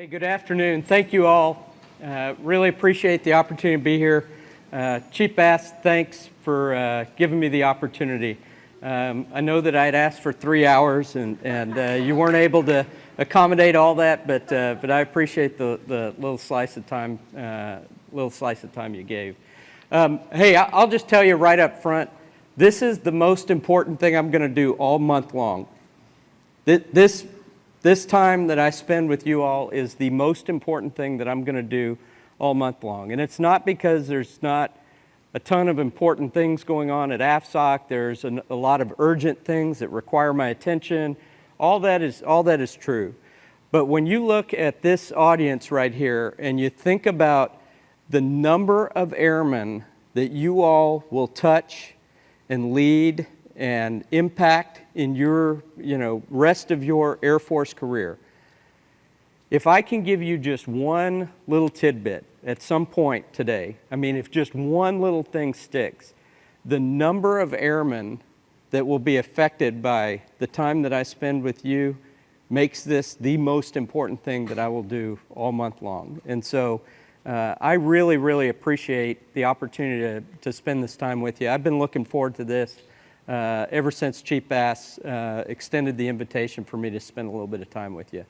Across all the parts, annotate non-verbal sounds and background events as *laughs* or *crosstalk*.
Hey, good afternoon. Thank you all. Uh, really appreciate the opportunity to be here. Uh, Chief Bass, thanks for uh, giving me the opportunity. Um, I know that I had asked for three hours and, and uh, you weren't able to accommodate all that, but, uh, but I appreciate the, the little slice of time, uh, little slice of time you gave. Um, hey, I'll just tell you right up front, this is the most important thing I'm going to do all month long. This, this time that I spend with you all is the most important thing that I'm going to do all month long. And it's not because there's not a ton of important things going on at AFSOC. There's an, a lot of urgent things that require my attention. All that, is, all that is true. But when you look at this audience right here and you think about the number of airmen that you all will touch and lead and impact in your, you know, rest of your Air Force career, if I can give you just one little tidbit at some point today, I mean, if just one little thing sticks, the number of airmen that will be affected by the time that I spend with you makes this the most important thing that I will do all month long. And so uh, I really, really appreciate the opportunity to, to spend this time with you. I've been looking forward to this uh, ever since Chief Bass uh, extended the invitation for me to spend a little bit of time with you.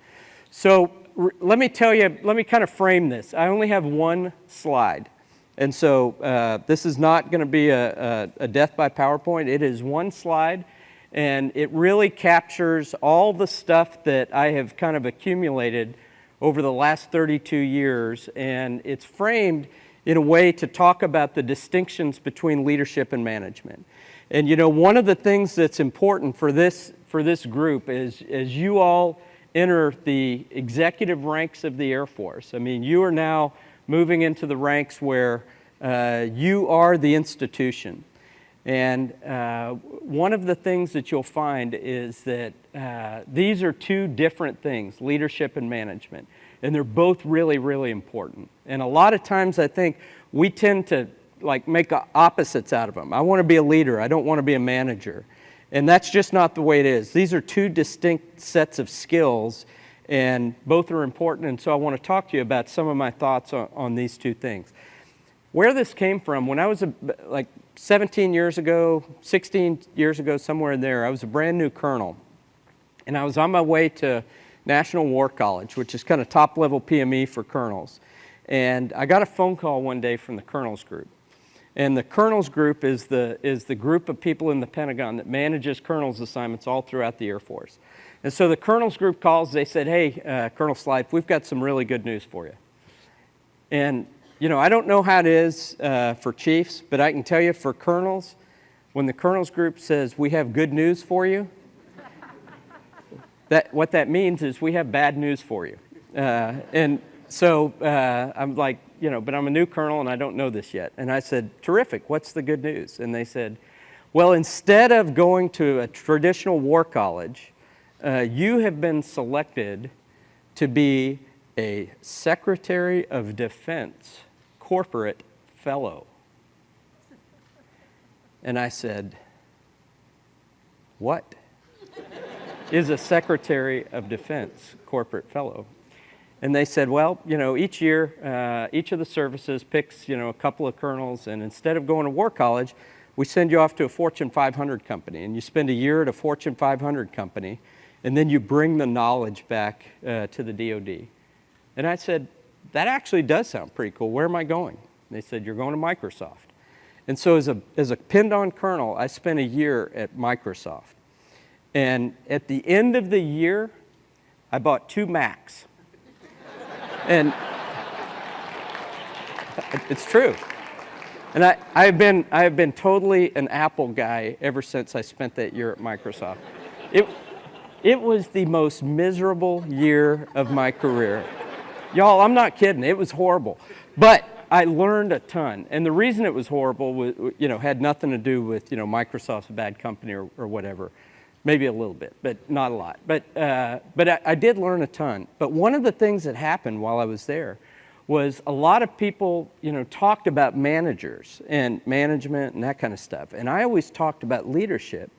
So let me tell you, let me kind of frame this. I only have one slide. And so uh, this is not going to be a, a, a, death by PowerPoint. It is one slide, and it really captures all the stuff that I have kind of accumulated over the last 32 years. And it's framed in a way to talk about the distinctions between leadership and management. And you know, one of the things that's important for this, for this group is as you all enter the executive ranks of the Air Force. I mean, you are now moving into the ranks where uh, you are the institution. And uh, one of the things that you'll find is that uh, these are two different things, leadership and management. And they're both really, really important. And a lot of times I think we tend to like make opposites out of them. I want to be a leader. I don't want to be a manager. And that's just not the way it is. These are two distinct sets of skills and both are important. And so I want to talk to you about some of my thoughts on, on these two things. Where this came from, when I was a, like 17 years ago, 16 years ago, somewhere in there, I was a brand new colonel. And I was on my way to National War College, which is kind of top level PME for colonels. And I got a phone call one day from the colonels group. And the colonels group is the, is the group of people in the Pentagon that manages colonels assignments all throughout the Air Force. And so the colonels group calls, they said, hey, uh, Colonel Slife, we've got some really good news for you. And, you know, I don't know how it is uh, for chiefs, but I can tell you for colonels, when the colonels group says, we have good news for you, that, what that means is we have bad news for you. Uh, and so uh, I'm like, you know, but I'm a new colonel and I don't know this yet. And I said, terrific, what's the good news? And they said, well, instead of going to a traditional war college, uh, you have been selected to be a Secretary of Defense corporate fellow. And I said, what is a Secretary of Defense corporate fellow? And they said, well, you know, each year, uh, each of the services picks, you know, a couple of colonels, and instead of going to war college, we send you off to a Fortune 500 company, and you spend a year at a Fortune 500 company, and then you bring the knowledge back uh, to the DoD. And I said, that actually does sound pretty cool. Where am I going? And they said, you're going to Microsoft. And so as a, as a pinned on colonel, I spent a year at Microsoft. And at the end of the year, I bought two Macs. And it's true. And I, I've, been, I've been totally an Apple guy ever since I spent that year at Microsoft. It, it was the most miserable year of my career. Y'all, I'm not kidding. It was horrible. But I learned a ton. And the reason it was horrible was, you know, had nothing to do with, you know, Microsoft's a bad company or, or whatever maybe a little bit, but not a lot. But, uh, but I, I, did learn a ton. But one of the things that happened while I was there was a lot of people, you know, talked about managers and management and that kind of stuff. And I always talked about leadership.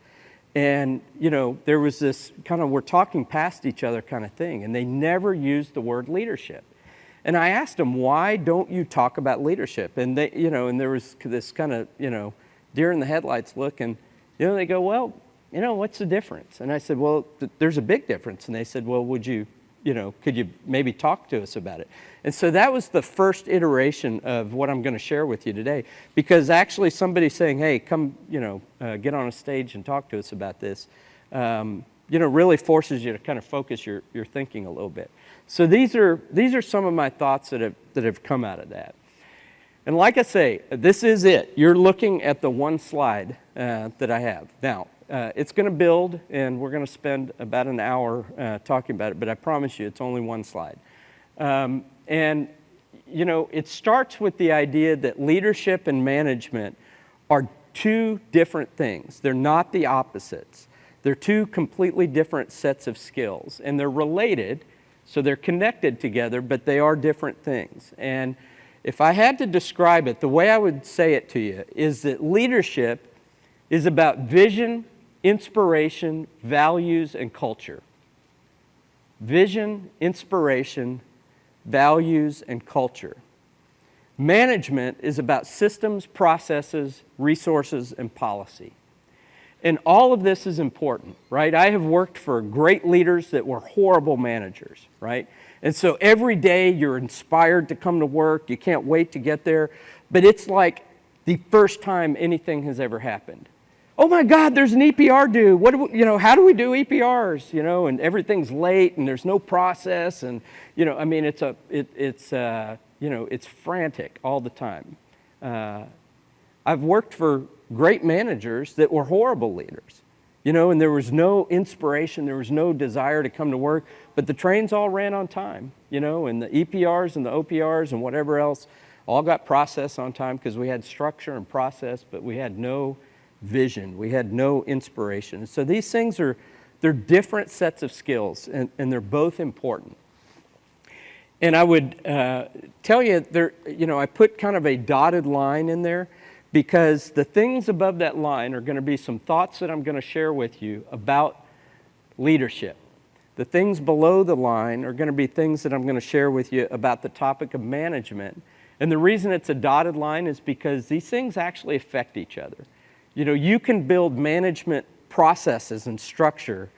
And, you know, there was this kind of, we're talking past each other kind of thing, and they never used the word leadership. And I asked them, why don't you talk about leadership? And they, you know, and there was this kind of, you know, deer in the headlights look, and, you know, they go, well, you know, what's the difference? And I said, well, th there's a big difference. And they said, well, would you, you know, could you maybe talk to us about it? And so that was the first iteration of what I'm going to share with you today. Because actually somebody saying, hey, come, you know, uh, get on a stage and talk to us about this, um, you know, really forces you to kind of focus your, your thinking a little bit. So these are, these are some of my thoughts that have, that have come out of that. And like I say, this is it. You're looking at the one slide uh, that I have. Now, uh, it's going to build, and we're going to spend about an hour uh, talking about it, but I promise you it's only one slide. Um, and, you know, it starts with the idea that leadership and management are two different things. They're not the opposites. They're two completely different sets of skills, and they're related, so they're connected together, but they are different things. And if I had to describe it, the way I would say it to you is that leadership is about vision, inspiration, values, and culture. Vision, inspiration, values, and culture. Management is about systems, processes, resources, and policy. And all of this is important, right? I have worked for great leaders that were horrible managers, right? And so every day you're inspired to come to work, you can't wait to get there, but it's like the first time anything has ever happened. Oh my God, there's an EPR due. What do we, you know, how do we do EPRs? You know, and everything's late and there's no process and, you know, I mean, it's a, it, it's, uh, you know, it's frantic all the time. Uh, I've worked for great managers that were horrible leaders, you know, and there was no inspiration, there was no desire to come to work, but the trains all ran on time, you know, and the EPRs and the OPRs and whatever else all got processed on time because we had structure and process, but we had no vision. We had no inspiration. So these things are, they're different sets of skills and, and they're both important. And I would uh, tell you, there, you know, I put kind of a dotted line in there because the things above that line are going to be some thoughts that I'm going to share with you about leadership. The things below the line are going to be things that I'm going to share with you about the topic of management. And the reason it's a dotted line is because these things actually affect each other. You know, you can build management processes and structure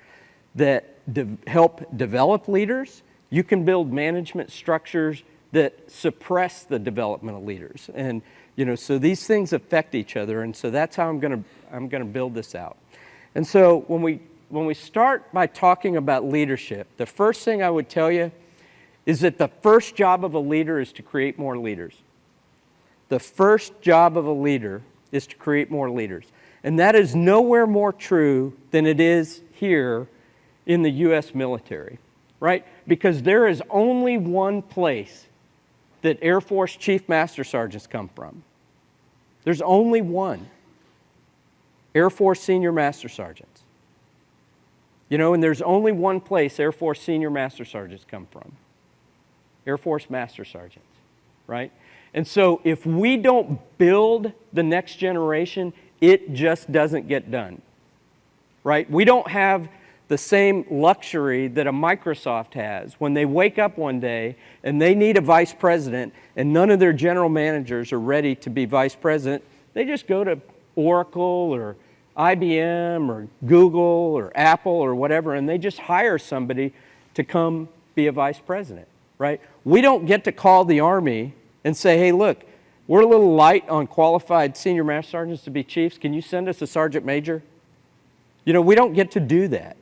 that de help develop leaders. You can build management structures that suppress the development of leaders. And, you know, so these things affect each other. And so that's how I'm going to, I'm going to build this out. And so when we, when we start by talking about leadership, the first thing I would tell you is that the first job of a leader is to create more leaders. The first job of a leader is to create more leaders. And that is nowhere more true than it is here in the U.S. military, right? Because there is only one place that Air Force Chief Master Sergeants come from. There's only one. Air Force Senior Master Sergeants. You know, and there's only one place Air Force Senior Master Sergeants come from. Air Force Master Sergeants, right? And so if we don't build the next generation, it just doesn't get done, right? We don't have the same luxury that a Microsoft has when they wake up one day and they need a vice president and none of their general managers are ready to be vice president. They just go to Oracle or IBM or Google or Apple or whatever and they just hire somebody to come be a vice president, right? We don't get to call the Army and say, hey, look, we're a little light on qualified senior master sergeants to be chiefs. Can you send us a sergeant major? You know, we don't get to do that.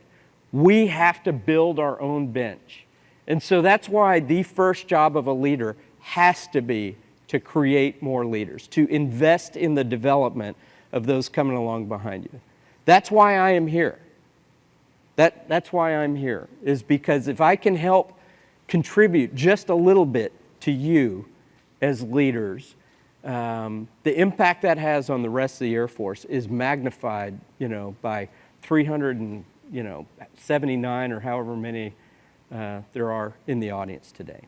We have to build our own bench. And so that's why the first job of a leader has to be to create more leaders, to invest in the development of those coming along behind you. That's why I am here. That, that's why I'm here, is because if I can help contribute just a little bit to you as leaders, um, the impact that has on the rest of the Air Force is magnified, you know, by 379 or however many uh, there are in the audience today.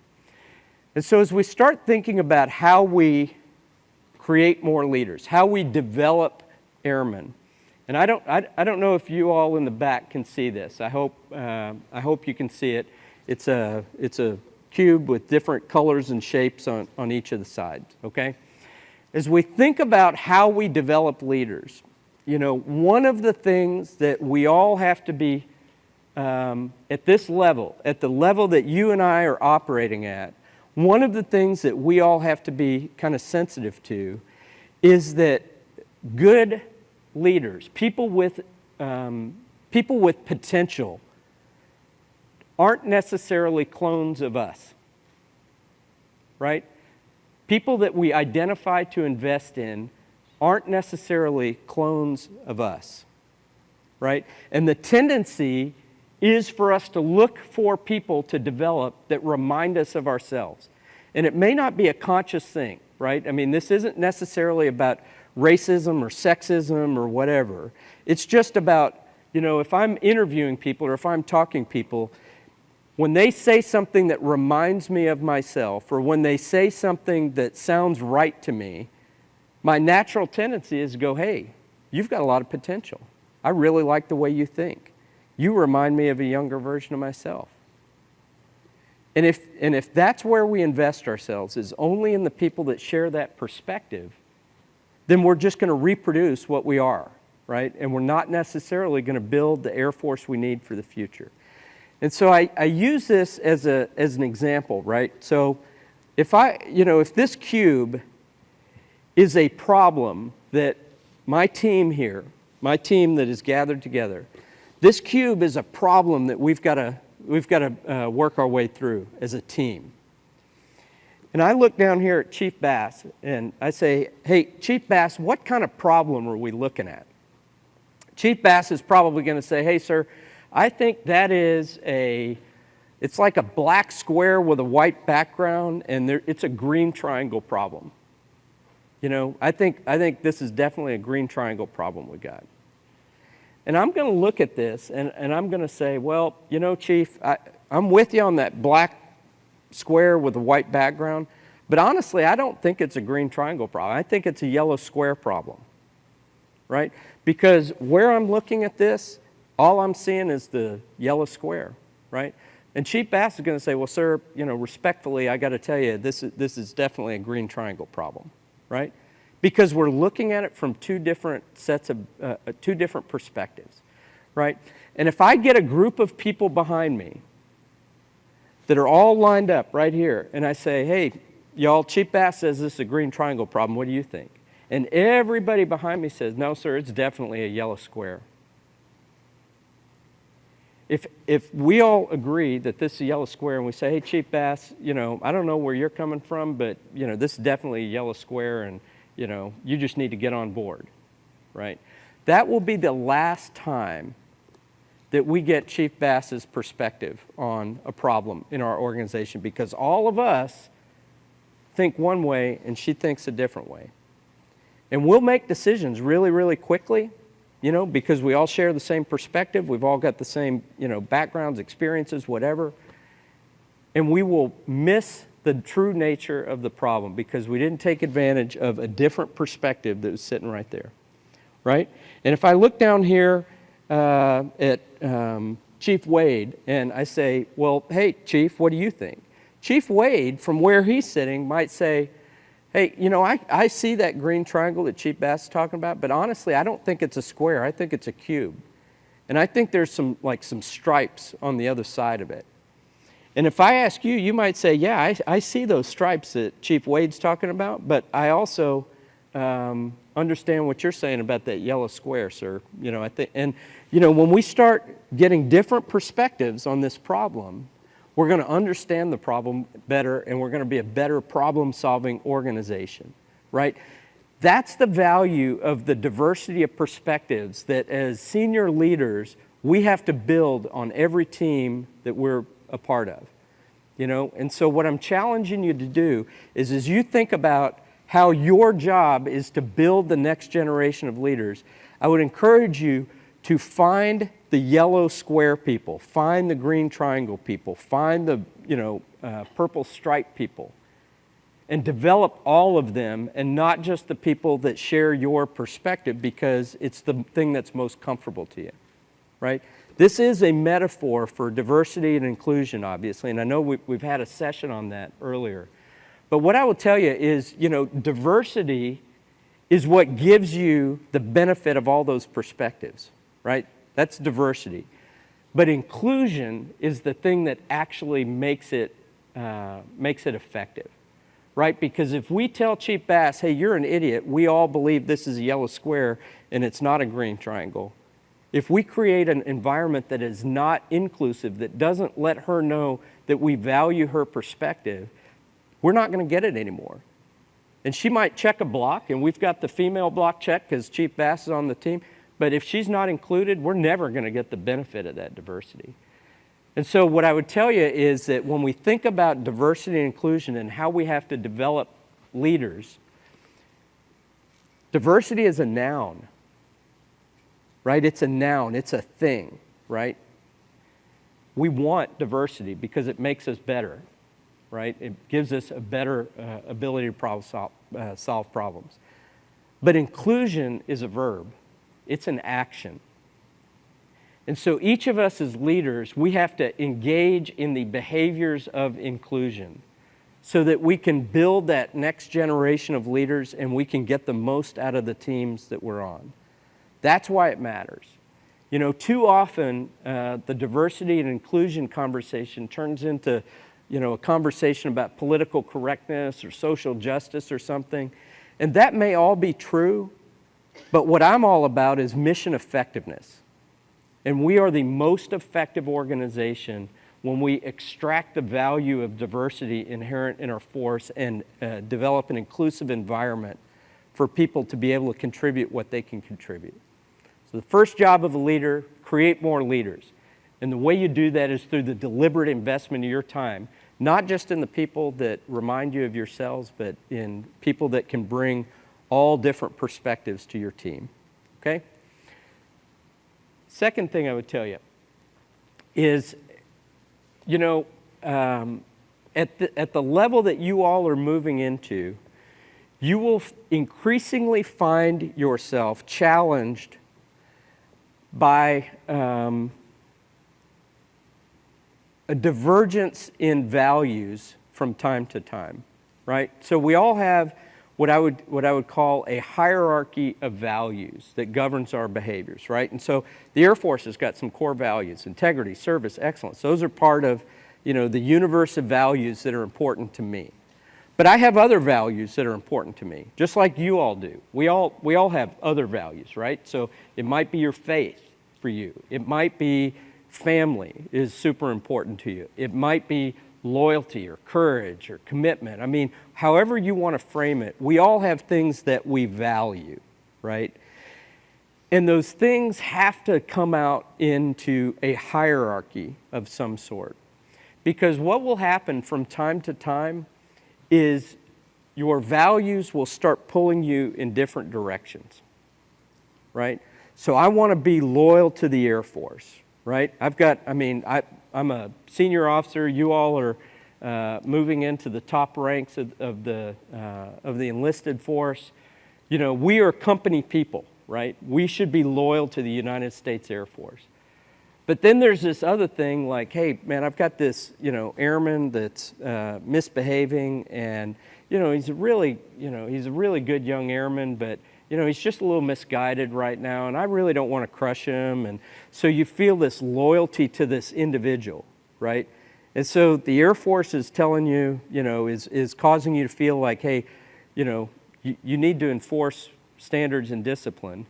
And so as we start thinking about how we create more leaders, how we develop airmen, And I don't, I, I don't know if you all in the back can see this. I hope, uh, I hope you can see it. It's a, it's a cube with different colors and shapes on, on each of the sides, okay? As we think about how we develop leaders, you know, one of the things that we all have to be um, at this level, at the level that you and I are operating at, one of the things that we all have to be kind of sensitive to is that good leaders, people with, um, people with potential, aren't necessarily clones of us, right? People that we identify to invest in aren't necessarily clones of us, right? And the tendency is for us to look for people to develop that remind us of ourselves. And it may not be a conscious thing, right? I mean, this isn't necessarily about racism or sexism or whatever. It's just about, you know, if I'm interviewing people or if I'm talking people, when they say something that reminds me of myself or when they say something that sounds right to me, my natural tendency is to go, hey, you've got a lot of potential. I really like the way you think. You remind me of a younger version of myself. And if, and if that's where we invest ourselves, is only in the people that share that perspective, then we're just going to reproduce what we are, right? And we're not necessarily going to build the Air Force we need for the future. And so I, I use this as, a, as an example, right? So if I, you know, if this cube is a problem that my team here, my team that is gathered together, this cube is a problem that we've got to, we've got to uh, work our way through as a team. And I look down here at Chief Bass and I say, hey, Chief Bass, what kind of problem are we looking at? Chief Bass is probably going to say, hey, sir, I think that is a, it's like a black square with a white background and there, it's a green triangle problem. You know, I think, I think this is definitely a green triangle problem we got. And I'm going to look at this and, and I'm going to say, well, you know, Chief, I, I'm with you on that black square with a white background, but honestly, I don't think it's a green triangle problem. I think it's a yellow square problem, right? Because where I'm looking at this, all I'm seeing is the yellow square, right? And Chief Bass is going to say, well, sir, you know, respectfully, I got to tell you, this is, this is definitely a green triangle problem, right? Because we're looking at it from two different sets of, uh, uh two different perspectives, right? And if I get a group of people behind me that are all lined up right here, and I say, hey, y'all, Chief Bass says this is a green triangle problem. What do you think? And everybody behind me says, no, sir, it's definitely a yellow square. If, if we all agree that this is a yellow square and we say, hey, Chief Bass, you know, I don't know where you're coming from, but, you know, this is definitely a yellow square and, you know, you just need to get on board, right? That will be the last time that we get Chief Bass's perspective on a problem in our organization because all of us think one way and she thinks a different way. And we'll make decisions really, really quickly, you know, because we all share the same perspective. We've all got the same, you know, backgrounds, experiences, whatever. And we will miss the true nature of the problem because we didn't take advantage of a different perspective that was sitting right there, right? And if I look down here uh, at um, Chief Wade and I say, well, hey, Chief, what do you think? Chief Wade, from where he's sitting, might say, hey, you know, I, I see that green triangle that Chief Bass is talking about, but honestly, I don't think it's a square. I think it's a cube. And I think there's some, like, some stripes on the other side of it. And if I ask you, you might say, yeah, I, I see those stripes that Chief Wade's talking about, but I also um, understand what you're saying about that yellow square, sir. You know, I think, and you know, when we start getting different perspectives on this problem, we're going to understand the problem better and we're going to be a better problem-solving organization, right? That's the value of the diversity of perspectives that as senior leaders, we have to build on every team that we're a part of. You know, and so what I'm challenging you to do is as you think about how your job is to build the next generation of leaders, I would encourage you to find the yellow square people, find the green triangle people, find the you know, uh, purple stripe people, and develop all of them and not just the people that share your perspective because it's the thing that's most comfortable to you, right? This is a metaphor for diversity and inclusion, obviously, and I know we, we've had a session on that earlier. But what I will tell you is, you know, diversity is what gives you the benefit of all those perspectives, right? That's diversity. But inclusion is the thing that actually makes it, uh, makes it effective, right? Because if we tell Chief Bass, hey, you're an idiot, we all believe this is a yellow square and it's not a green triangle. If we create an environment that is not inclusive, that doesn't let her know that we value her perspective, we're not going to get it anymore. And she might check a block, and we've got the female block check because Chief Bass is on the team. But if she's not included, we're never going to get the benefit of that diversity. And so, what I would tell you is that when we think about diversity and inclusion and how we have to develop leaders, diversity is a noun, right? It's a noun, it's a thing, right? We want diversity because it makes us better, right? It gives us a better uh, ability to solve, uh, solve problems. But inclusion is a verb it's an action. And so each of us as leaders, we have to engage in the behaviors of inclusion so that we can build that next generation of leaders and we can get the most out of the teams that we're on. That's why it matters. You know, too often uh, the diversity and inclusion conversation turns into, you know, a conversation about political correctness or social justice or something. And that may all be true, but what I'm all about is mission effectiveness. And we are the most effective organization when we extract the value of diversity inherent in our force and uh, develop an inclusive environment for people to be able to contribute what they can contribute. So the first job of a leader, create more leaders. And the way you do that is through the deliberate investment of your time, not just in the people that remind you of yourselves, but in people that can bring all different perspectives to your team. Okay? Second thing I would tell you is, you know, um, at, the, at the level that you all are moving into, you will increasingly find yourself challenged by um, a divergence in values from time to time, right? So we all have what I would what I would call a hierarchy of values that governs our behaviors, right? And so the Air Force has got some core values: integrity, service, excellence. Those are part of, you know, the universe of values that are important to me. But I have other values that are important to me, just like you all do. We all we all have other values, right? So it might be your faith for you. It might be family is super important to you. It might be loyalty or courage or commitment. I mean, however you want to frame it, we all have things that we value, right? And those things have to come out into a hierarchy of some sort. Because what will happen from time to time is your values will start pulling you in different directions, right? So I want to be loyal to the Air Force, right? I've got, I mean, I, I'm a senior officer. You all are uh, moving into the top ranks of, of the, uh, of the enlisted force. You know, we are company people, right? We should be loyal to the United States Air Force. But then there's this other thing like, hey, man, I've got this, you know, airman that's uh, misbehaving and, you know, he's a really, you know, he's a really good young airman, but you know, he's just a little misguided right now, and I really don't want to crush him. And so you feel this loyalty to this individual, right? And so the Air Force is telling you, you know, is, is causing you to feel like, hey, you know, you, you need to enforce standards and discipline.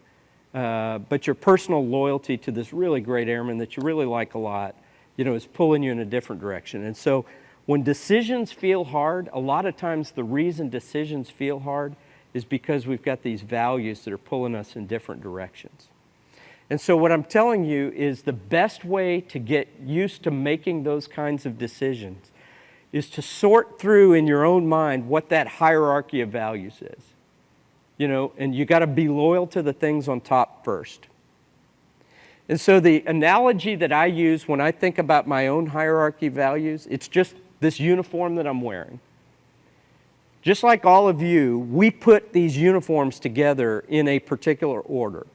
Uh, but your personal loyalty to this really great airman that you really like a lot, you know, is pulling you in a different direction. And so when decisions feel hard, a lot of times the reason decisions feel hard is because we've got these values that are pulling us in different directions. And so, what I'm telling you is the best way to get used to making those kinds of decisions is to sort through in your own mind what that hierarchy of values is. You know, and you got to be loyal to the things on top first. And so, the analogy that I use when I think about my own hierarchy of values, it's just this uniform that I'm wearing. Just like all of you, we put these uniforms together in a particular order.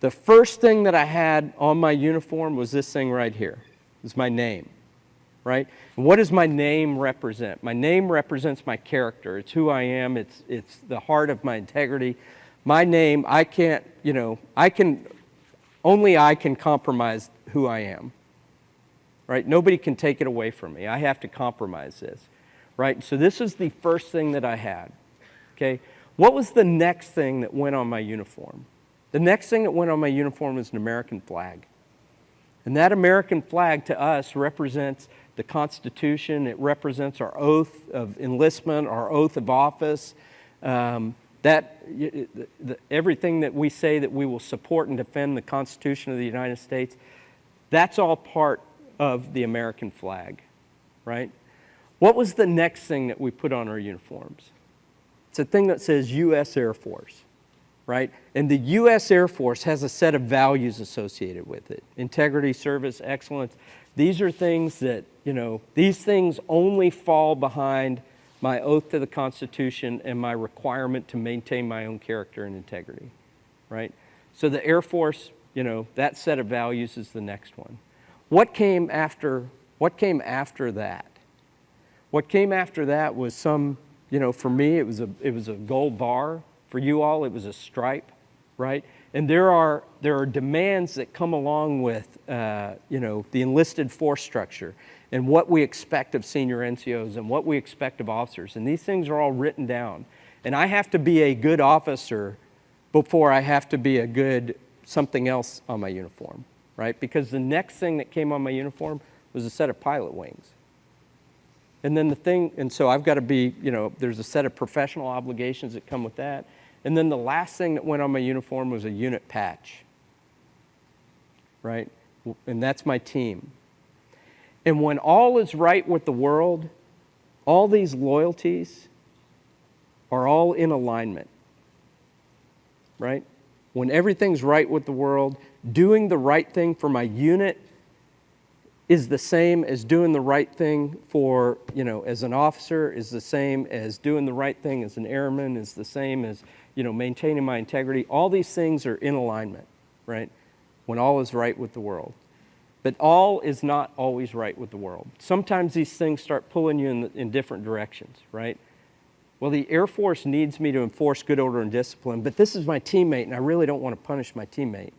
The first thing that I had on my uniform was this thing right here. It's my name, right? And what does my name represent? My name represents my character. It's who I am. It's, it's the heart of my integrity. My name, I can't, you know, I can, only I can compromise who I am, right? Nobody can take it away from me. I have to compromise this, right? So this is the first thing that I had, okay? What was the next thing that went on my uniform? The next thing that went on my uniform was an American flag. And that American flag to us represents the Constitution. It represents our oath of enlistment, our oath of office. Um, that everything that we say that we will support and defend the Constitution of the United States, that's all part of the American flag, right? What was the next thing that we put on our uniforms? It's a thing that says U.S. Air Force, right? And the U.S. Air Force has a set of values associated with it. Integrity, service, excellence. These are things that, you know, these things only fall behind my oath to the Constitution and my requirement to maintain my own character and integrity, right? So the Air Force, you know, that set of values is the next one. What came after, what came after that? What came after that was some, you know, for me, it was a, it was a gold bar. For you all, it was a stripe, right? And there are, there are demands that come along with, uh, you know, the enlisted force structure and what we expect of senior NCOs and what we expect of officers. And these things are all written down. And I have to be a good officer before I have to be a good something else on my uniform, right? Because the next thing that came on my uniform was a set of pilot wings. And then the thing, and so I've got to be, you know, there's a set of professional obligations that come with that. And then the last thing that went on my uniform was a unit patch, right? And that's my team. And when all is right with the world, all these loyalties are all in alignment, right? When everything's right with the world, doing the right thing for my unit is the same as doing the right thing for, you know, as an officer, is the same as doing the right thing as an airman, is the same as, you know, maintaining my integrity. All these things are in alignment, right? When all is right with the world. But all is not always right with the world. Sometimes these things start pulling you in, the, in different directions, right? Well, the Air Force needs me to enforce good order and discipline, but this is my teammate, and I really don't want to punish my teammate,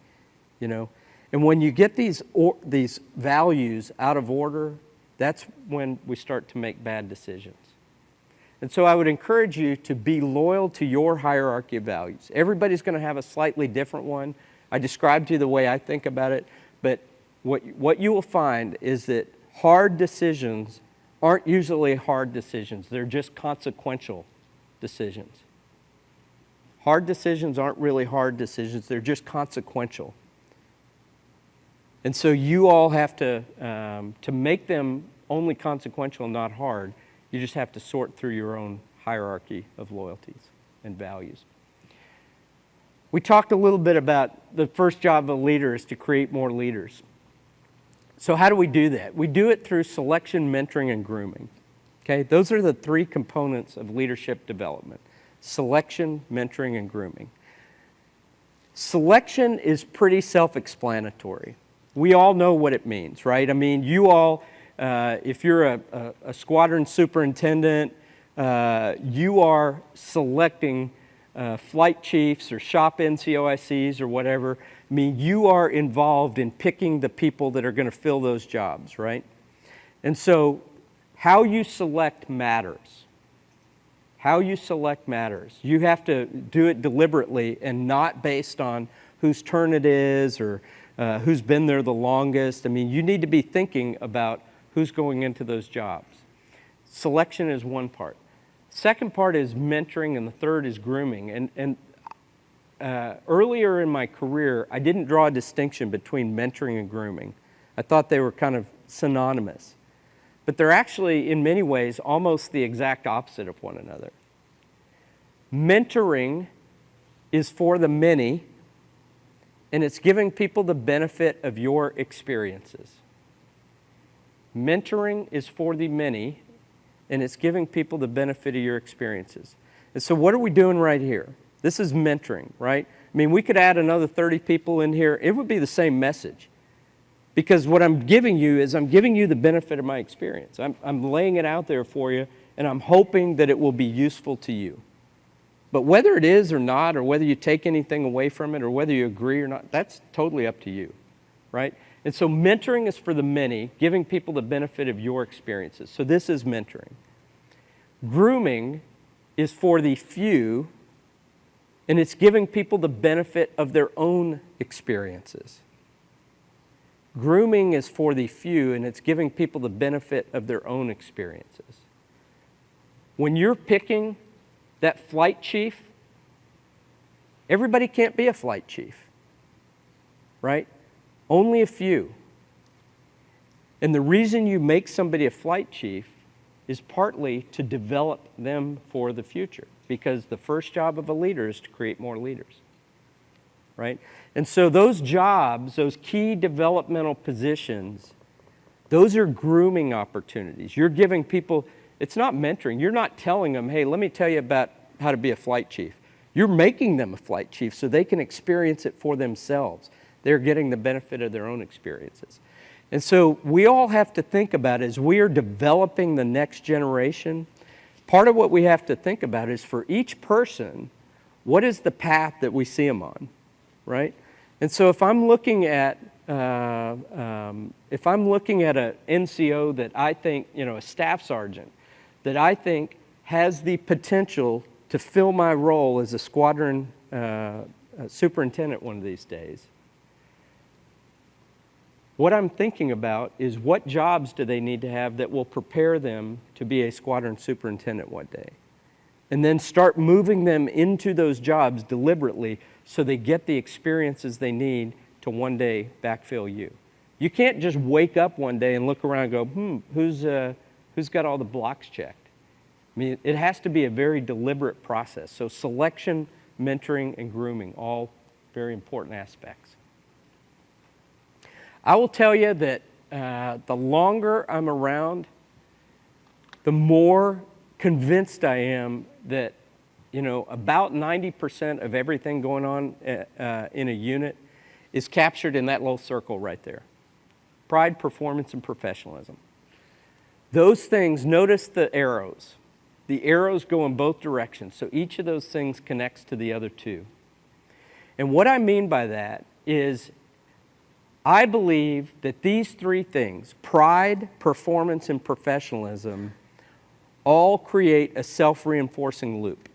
you know? And when you get these, or, these values out of order, that's when we start to make bad decisions. And so I would encourage you to be loyal to your hierarchy of values. Everybody's going to have a slightly different one. I described to you the way I think about it, but what, what you will find is that hard decisions aren't usually hard decisions. They're just consequential decisions. Hard decisions aren't really hard decisions. They're just consequential. And so you all have to, um, to make them only consequential, not hard, you just have to sort through your own hierarchy of loyalties and values. We talked a little bit about the first job of a leader is to create more leaders. So how do we do that? We do it through selection, mentoring, and grooming. Okay, those are the three components of leadership development. Selection, mentoring, and grooming. Selection is pretty self-explanatory. We all know what it means, right? I mean, you all, uh, if you're a, a, a squadron superintendent, uh, you are selecting uh, flight chiefs or shop NCOICs or whatever I mean, you are involved in picking the people that are going to fill those jobs, right? And so how you select matters. How you select matters. You have to do it deliberately and not based on whose turn it is or uh, who's been there the longest. I mean, you need to be thinking about who's going into those jobs. Selection is one part. Second part is mentoring, and the third is grooming. And, and uh, earlier in my career, I didn't draw a distinction between mentoring and grooming. I thought they were kind of synonymous. But they're actually, in many ways, almost the exact opposite of one another. Mentoring is for the many, and it's giving people the benefit of your experiences. Mentoring is for the many, and it's giving people the benefit of your experiences. And so, what are we doing right here? This is mentoring, right? I mean, we could add another 30 people in here, it would be the same message. Because what I'm giving you is I'm giving you the benefit of my experience. I'm, I'm laying it out there for you, and I'm hoping that it will be useful to you. But whether it is or not, or whether you take anything away from it, or whether you agree or not, that's totally up to you, right? And so mentoring is for the many, giving people the benefit of your experiences. So this is mentoring. Grooming is for the few, and it's giving people the benefit of their own experiences. Grooming is for the few, and it's giving people the benefit of their own experiences. When you're picking that flight chief, everybody can't be a flight chief, right? Only a few. And the reason you make somebody a flight chief is partly to develop them for the future because the first job of a leader is to create more leaders. Right? And so those jobs, those key developmental positions, those are grooming opportunities. You're giving people, it's not mentoring. You're not telling them, hey, let me tell you about how to be a flight chief. You're making them a flight chief so they can experience it for themselves. They're getting the benefit of their own experiences. And so we all have to think about as we are developing the next generation, part of what we have to think about is for each person, what is the path that we see them on, right? And so if I'm looking at uh, um, if I'm looking at an NCO that I think, you know, a staff sergeant, that I think has the potential to fill my role as a squadron uh, superintendent one of these days, what I'm thinking about is what jobs do they need to have that will prepare them to be a squadron superintendent one day? And then start moving them into those jobs deliberately so they get the experiences they need to one day backfill you. You can't just wake up one day and look around and go, hmm, who's, uh, who's got all the blocks checked? I mean, it has to be a very deliberate process. So selection, mentoring, and grooming, all very important aspects. I will tell you that uh, the longer I'm around, the more convinced I am that, you know, about 90% of everything going on uh, uh, in a unit is captured in that little circle right there. Pride, performance, and professionalism. Those things, notice the arrows. The arrows go in both directions, so each of those things connects to the other two. And what I mean by that is I believe that these three things pride, performance, and professionalism all create a self reinforcing loop.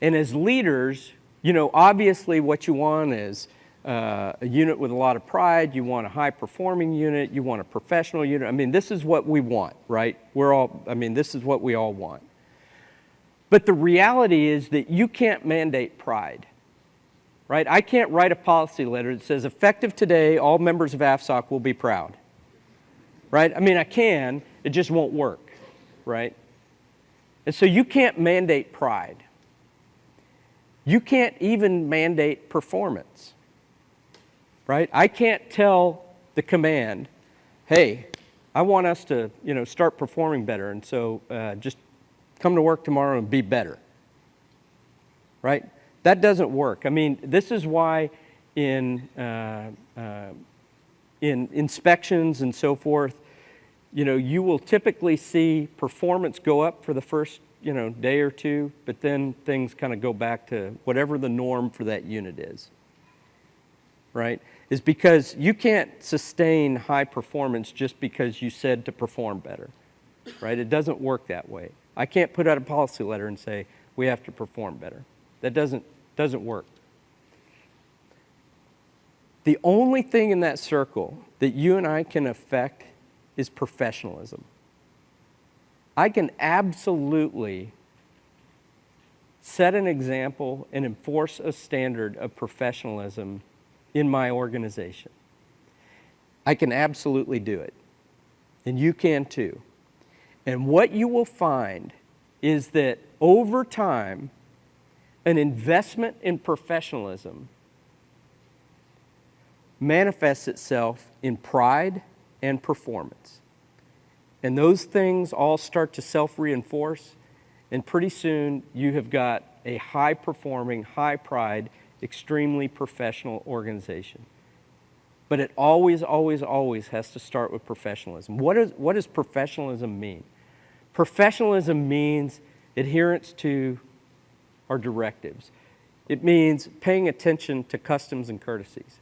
And as leaders, you know, obviously what you want is uh, a unit with a lot of pride, you want a high performing unit, you want a professional unit. I mean, this is what we want, right? We're all, I mean, this is what we all want. But the reality is that you can't mandate pride right? I can't write a policy letter that says, effective today, all members of AFSOC will be proud, right? I mean, I can, it just won't work, right? And so you can't mandate pride. You can't even mandate performance, right? I can't tell the command, hey, I want us to, you know, start performing better, and so uh, just come to work tomorrow and be better, right? That doesn't work. I mean, this is why in, uh, uh, in inspections and so forth, you know, you will typically see performance go up for the first, you know, day or two, but then things kind of go back to whatever the norm for that unit is, right? Is because you can't sustain high performance just because you said to perform better, right? It doesn't work that way. I can't put out a policy letter and say, we have to perform better. That doesn't, doesn't work. The only thing in that circle that you and I can affect is professionalism. I can absolutely set an example and enforce a standard of professionalism in my organization. I can absolutely do it. And you can too. And what you will find is that over time, an investment in professionalism manifests itself in pride and performance. And those things all start to self reinforce. And pretty soon you have got a high performing, high pride, extremely professional organization. But it always, always, always has to start with professionalism. What, is, what does professionalism mean? Professionalism means adherence to our directives. It means paying attention to customs and courtesies.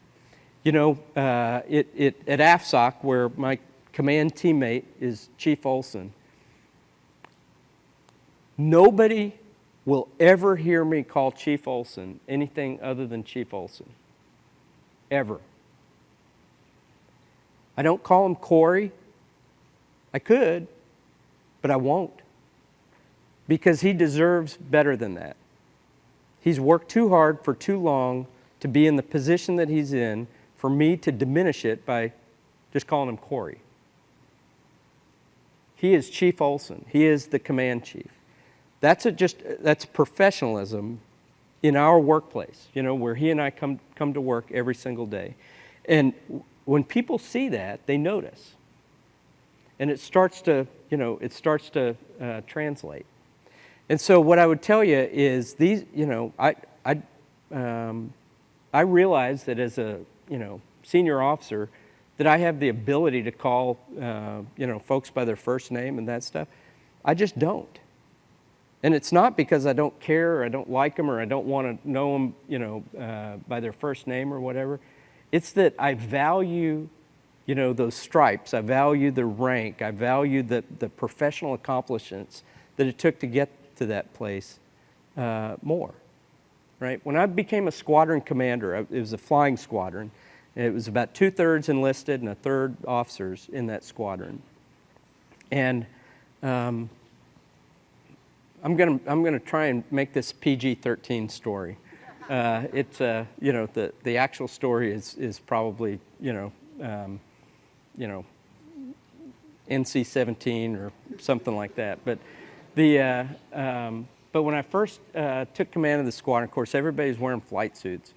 You know, uh, it, it, at AFSOC, where my command teammate is Chief Olson, nobody will ever hear me call Chief Olson anything other than Chief Olson. Ever. I don't call him Corey. I could, but I won't. Because he deserves better than that. He's worked too hard for too long to be in the position that he's in for me to diminish it by just calling him Corey. He is Chief Olson. He is the command chief. That's just that's professionalism in our workplace, you know, where he and I come come to work every single day. And when people see that, they notice. And it starts to, you know, it starts to uh, translate. And so what I would tell you is these, you know, I, I, um, I realize that as a, you know, senior officer, that I have the ability to call, uh, you know, folks by their first name and that stuff. I just don't. And it's not because I don't care or I don't like them or I don't want to know them, you know, uh, by their first name or whatever. It's that I value, you know, those stripes. I value the rank. I value the, the professional accomplishments that it took to get to that place uh, more, right? When I became a squadron commander, it was a flying squadron. It was about two-thirds enlisted and a third officers in that squadron. And um, I'm going to I'm gonna try and make this PG-13 story. Uh, it's, uh, you know, the, the actual story is, is probably, you know, um, you know, NC-17 or something like that. But, the, uh, um, but when I first uh, took command of the squadron, of course, everybody's wearing flight suits.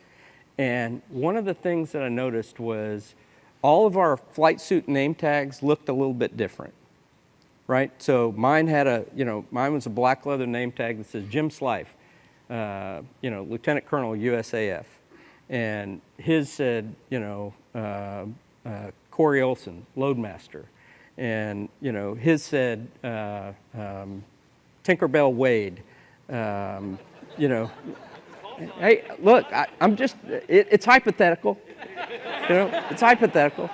And one of the things that I noticed was all of our flight suit name tags looked a little bit different, right? So mine had a, you know, mine was a black leather name tag that says Jim Slife, uh, you know, Lieutenant Colonel USAF. And his said, you know, uh, uh, Corey Olson, Loadmaster. And, you know, his said uh, um, Tinkerbell Wade, um, you know, hey, look, I, am just, it, it's hypothetical. You know, it's hypothetical.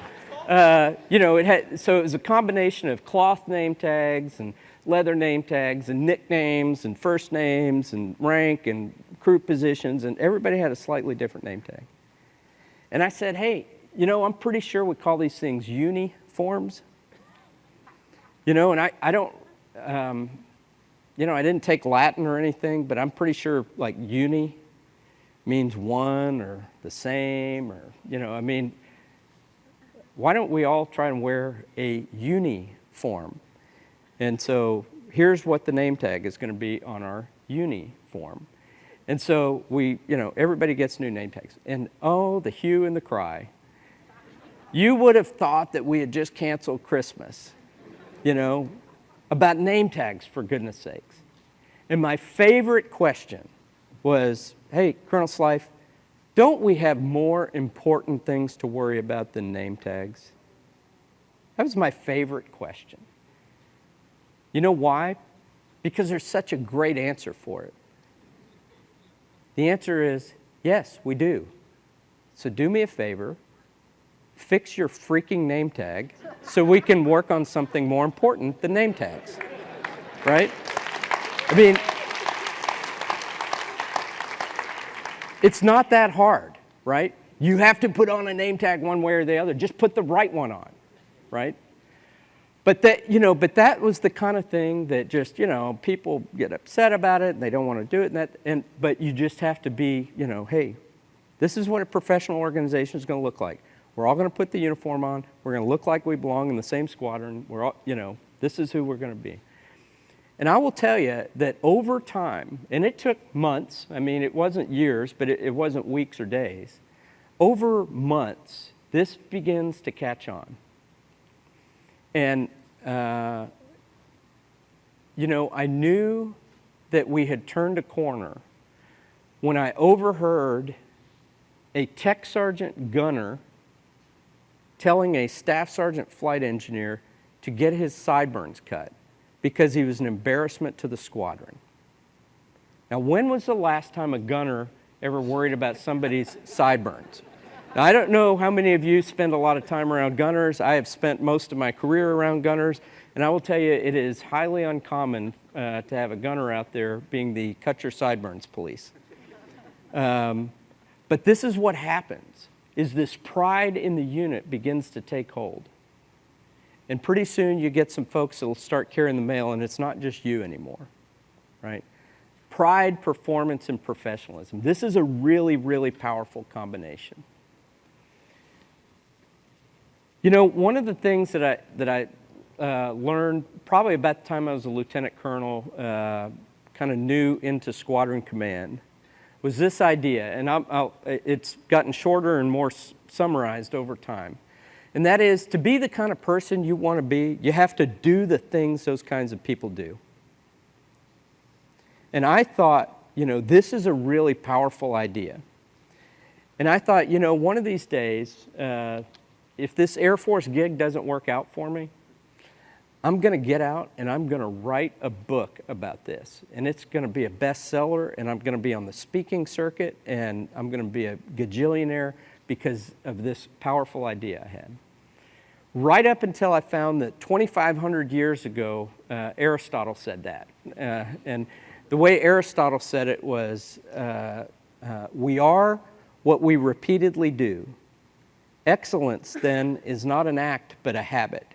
Uh, you know, it had, so it was a combination of cloth name tags and leather name tags and nicknames and first names and rank and crew positions, and everybody had a slightly different name tag. And I said, hey, you know, I'm pretty sure we call these things uniforms. You know, and I, I don't, um, you know, I didn't take Latin or anything, but I'm pretty sure like uni means one or the same or, you know, I mean, why don't we all try and wear a uniform? And so here's what the name tag is going to be on our uniform. And so we, you know, everybody gets new name tags. And oh, the hue and the cry. You would have thought that we had just canceled Christmas, you know, about name tags, for goodness sakes. And my favorite question was, hey, Colonel Slife, don't we have more important things to worry about than name tags? That was my favorite question. You know why? Because there's such a great answer for it. The answer is yes, we do. So do me a favor, fix your freaking name tag so we can work on something more important than name tags. Right? I mean, It's not that hard, right? You have to put on a name tag one way or the other. Just put the right one on, right? But that, you know, but that was the kind of thing that just, you know, people get upset about it and they don't want to do it. And that, and, but you just have to be, you know, hey, this is what a professional organization is going to look like. We're all going to put the uniform on. We're going to look like we belong in the same squadron. We're all, you know, this is who we're going to be. And I will tell you that over time, and it took months, I mean, it wasn't years, but it, it, wasn't weeks or days. Over months, this begins to catch on. And uh, you know, I knew that we had turned a corner when I overheard a tech sergeant gunner telling a staff sergeant flight engineer to get his sideburns cut because he was an embarrassment to the squadron. Now, when was the last time a gunner ever worried about somebody's sideburns? Now, I don't know how many of you spend a lot of time around gunners. I have spent most of my career around gunners, and I will tell you it is highly uncommon uh, to have a gunner out there being the cut your sideburns police. Um, but this is what happens, is this pride in the unit begins to take hold. And pretty soon you get some folks that will start carrying the mail and it's not just you anymore, right? Pride, performance, and professionalism. This is a really, really powerful combination. You know, one of the things that I, that I uh, learned probably about the time I was a lieutenant colonel, uh, kind of new into squadron command, was this idea, and I'll, I'll, it's gotten shorter and more summarized over time. And that is to be the kind of person you want to be, you have to do the things those kinds of people do. And I thought, you know, this is a really powerful idea. And I thought, you know, one of these days, uh, if this Air Force gig doesn't work out for me, I'm going to get out and I'm going to write a book about this. And it's going to be a bestseller, and I'm going to be on the speaking circuit, and I'm going to be a gajillionaire because of this powerful idea I had. Right up until I found that 2,500 years ago, uh, Aristotle said that. Uh, and the way Aristotle said it was, uh, uh we are what we repeatedly do. Excellence, then, is not an act, but a habit.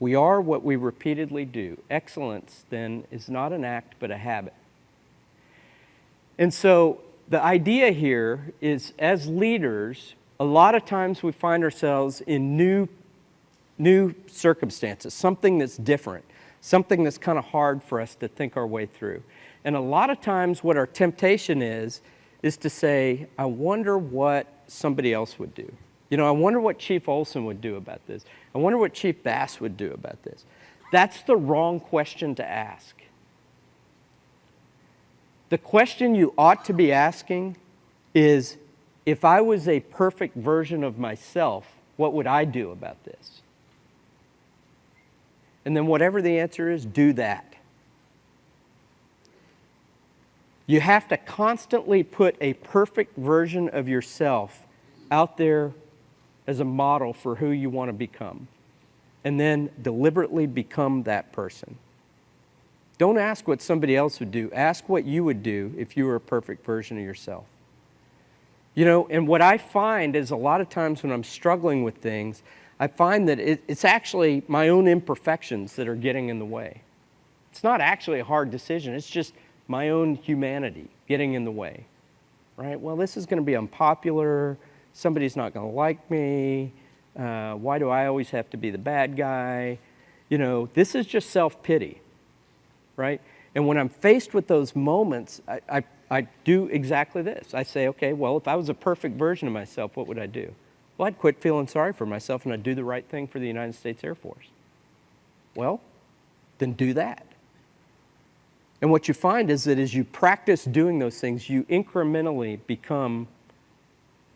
We are what we repeatedly do. Excellence, then, is not an act, but a habit. And so the idea here is as leaders, a lot of times we find ourselves in new, new circumstances, something that's different, something that's kind of hard for us to think our way through. And a lot of times what our temptation is, is to say, I wonder what somebody else would do. You know, I wonder what Chief Olson would do about this. I wonder what Chief Bass would do about this. That's the wrong question to ask. The question you ought to be asking is, if I was a perfect version of myself, what would I do about this? And then whatever the answer is, do that. You have to constantly put a perfect version of yourself out there as a model for who you want to become. And then deliberately become that person. Don't ask what somebody else would do. Ask what you would do if you were a perfect version of yourself. You know, and what I find is a lot of times when I'm struggling with things, I find that it, it's actually my own imperfections that are getting in the way. It's not actually a hard decision, it's just my own humanity getting in the way. Right? Well, this is going to be unpopular somebody's not going to like me. Uh, why do I always have to be the bad guy? You know, this is just self pity, right? And when I'm faced with those moments, I, I, I, do exactly this. I say, okay, well, if I was a perfect version of myself, what would I do? Well, I'd quit feeling sorry for myself and I'd do the right thing for the United States Air Force. Well, then do that. And what you find is that as you practice doing those things, you incrementally become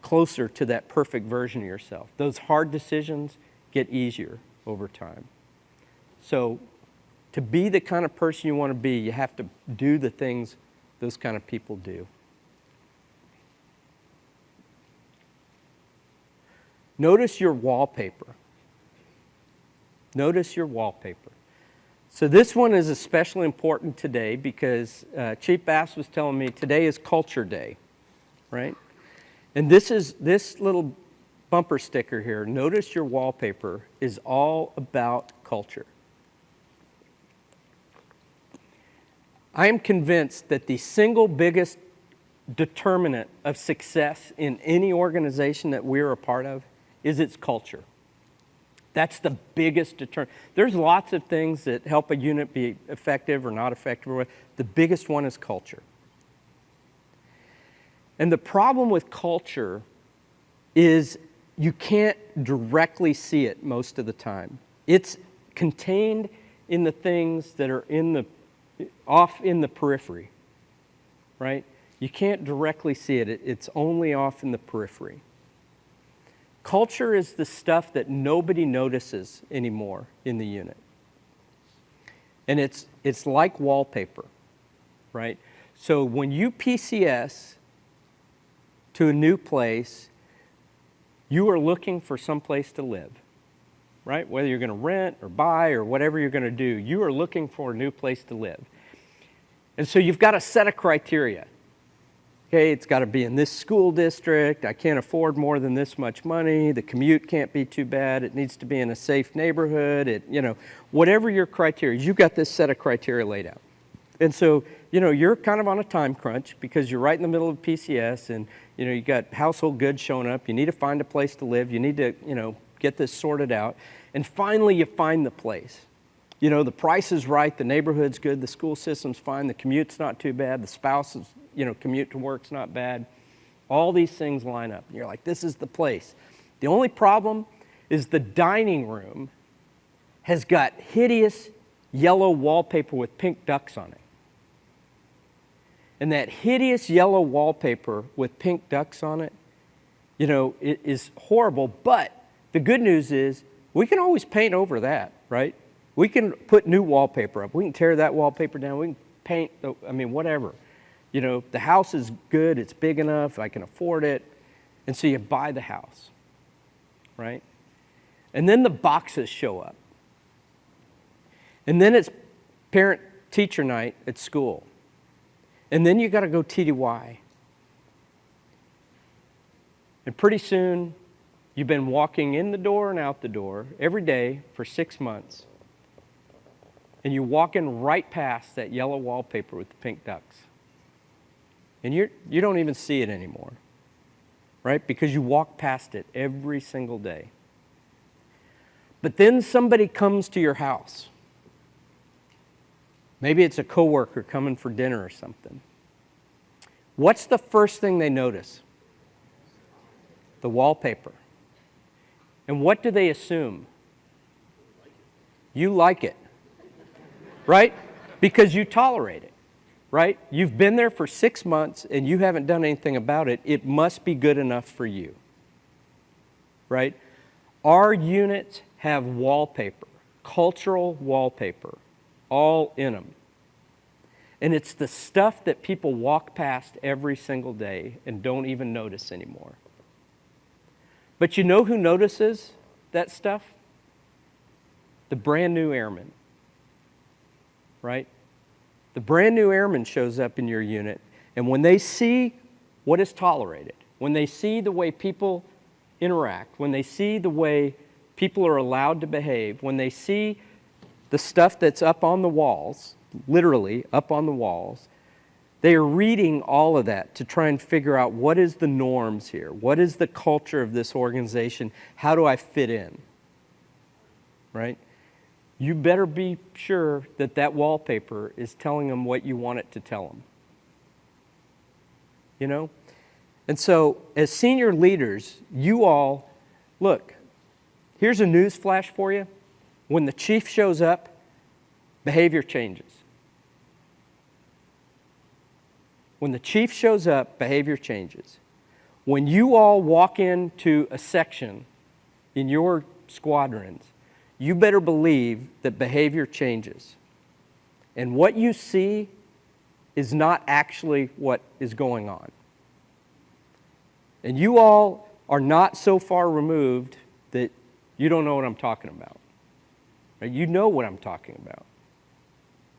closer to that perfect version of yourself. Those hard decisions get easier over time. So to be the kind of person you want to be, you have to do the things those kind of people do. Notice your wallpaper. Notice your wallpaper. So this one is especially important today because uh, Chief Bass was telling me today is Culture Day, right? And this is this little bumper sticker here, notice your wallpaper, is all about culture. I am convinced that the single biggest determinant of success in any organization that we're a part of is its culture. That's the biggest determinant. There's lots of things that help a unit be effective or not effective. The biggest one is culture. And the problem with culture is you can't directly see it most of the time. It's contained in the things that are in the, off in the periphery, right? You can't directly see it, it's only off in the periphery. Culture is the stuff that nobody notices anymore in the unit. And it's, it's like wallpaper, right? So when you PCS to a new place, you are looking for some place to live, right? Whether you're going to rent or buy or whatever you're going to do, you are looking for a new place to live. And so you've got a set of criteria. Okay, it's got to be in this school district. I can't afford more than this much money. The commute can't be too bad. It needs to be in a safe neighborhood. It, you know, whatever your criteria, you've got this set of criteria laid out. And so, you know, you're kind of on a time crunch because you're right in the middle of PCS and, you know, you've got household goods showing up. You need to find a place to live. You need to, you know, get this sorted out. And finally, you find the place. You know, the price is right, the neighborhood's good, the school system's fine, the commute's not too bad, the spouse's, you know, commute to work's not bad. All these things line up. And you're like, this is the place. The only problem is the dining room has got hideous yellow wallpaper with pink ducks on it. And that hideous yellow wallpaper with pink ducks on it, you know, it is horrible. But the good news is we can always paint over that, right? We can put new wallpaper up. We can tear that wallpaper down. We can paint, I mean, whatever you know, the house is good, it's big enough, I can afford it. And so you buy the house, right? And then the boxes show up. And then it's parent teacher night at school. And then you got to go TDY. And pretty soon, you've been walking in the door and out the door every day for six months. And you're walking right past that yellow wallpaper with the pink ducks. And you're, you don't even see it anymore, right? Because you walk past it every single day. But then somebody comes to your house. Maybe it's a coworker coming for dinner or something. What's the first thing they notice? The wallpaper. And what do they assume? You like it. Right? Because you tolerate it right? You've been there for six months and you haven't done anything about it. It must be good enough for you, right? Our units have wallpaper, cultural wallpaper, all in them. And it's the stuff that people walk past every single day and don't even notice anymore. But you know who notices that stuff? The brand new airman, right? The brand new airman shows up in your unit, and when they see what is tolerated, when they see the way people interact, when they see the way people are allowed to behave, when they see the stuff that's up on the walls, literally up on the walls, they are reading all of that to try and figure out what is the norms here? What is the culture of this organization? How do I fit in? Right? you better be sure that that wallpaper is telling them what you want it to tell them. You know? And so, as senior leaders, you all, look, here's a news flash for you. When the chief shows up, behavior changes. When the chief shows up, behavior changes. When you all walk into a section in your squadrons you better believe that behavior changes. And what you see is not actually what is going on. And you all are not so far removed that you don't know what I'm talking about. You know what I'm talking about.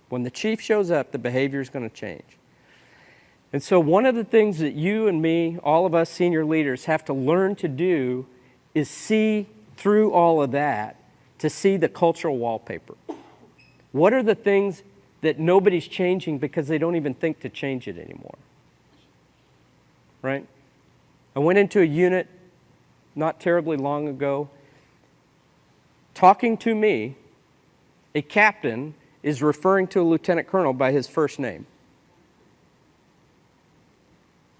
When the chief shows up, the behavior is going to change. And so one of the things that you and me, all of us senior leaders, have to learn to do is see through all of that to see the cultural wallpaper. What are the things that nobody's changing because they don't even think to change it anymore? Right? I went into a unit not terribly long ago. Talking to me, a captain is referring to a lieutenant colonel by his first name.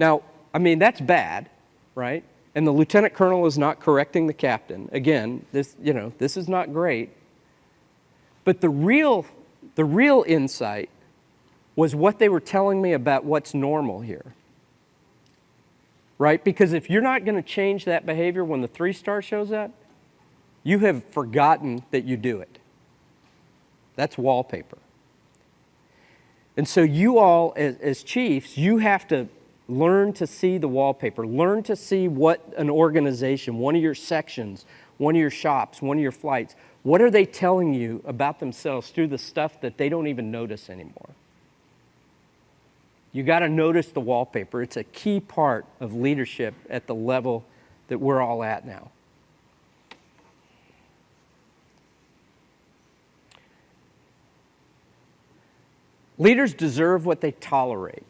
Now, I mean, that's bad, right? and the lieutenant colonel is not correcting the captain. Again, this, you know, this is not great. But the real, the real insight was what they were telling me about what's normal here. Right? Because if you're not going to change that behavior when the three star shows up, you have forgotten that you do it. That's wallpaper. And so, you all, as, as, chiefs, you have to learn to see the wallpaper, learn to see what an organization, one of your sections, one of your shops, one of your flights, what are they telling you about themselves through the stuff that they don't even notice anymore? You got to notice the wallpaper. It's a key part of leadership at the level that we're all at now. Leaders deserve what they tolerate.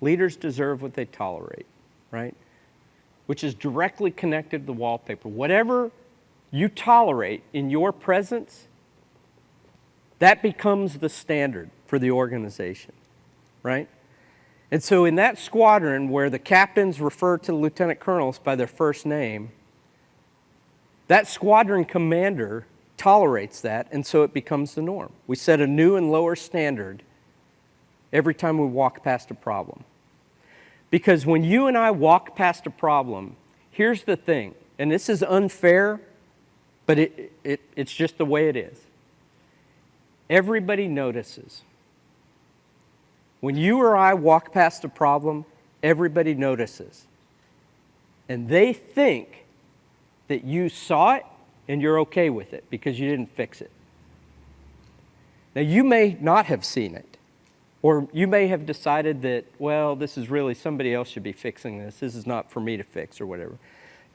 Leaders deserve what they tolerate, right? Which is directly connected to the wallpaper. Whatever you tolerate in your presence, that becomes the standard for the organization, right? And so, in that squadron where the captains refer to the lieutenant colonels by their first name, that squadron commander tolerates that, and so it becomes the norm. We set a new and lower standard every time we walk past a problem. Because when you and I walk past a problem, here's the thing, and this is unfair, but it, it, it's just the way it is. Everybody notices. When you or I walk past a problem, everybody notices. And they think that you saw it and you're okay with it because you didn't fix it. Now, you may not have seen it, or you may have decided that, well, this is really somebody else should be fixing this. This is not for me to fix, or whatever.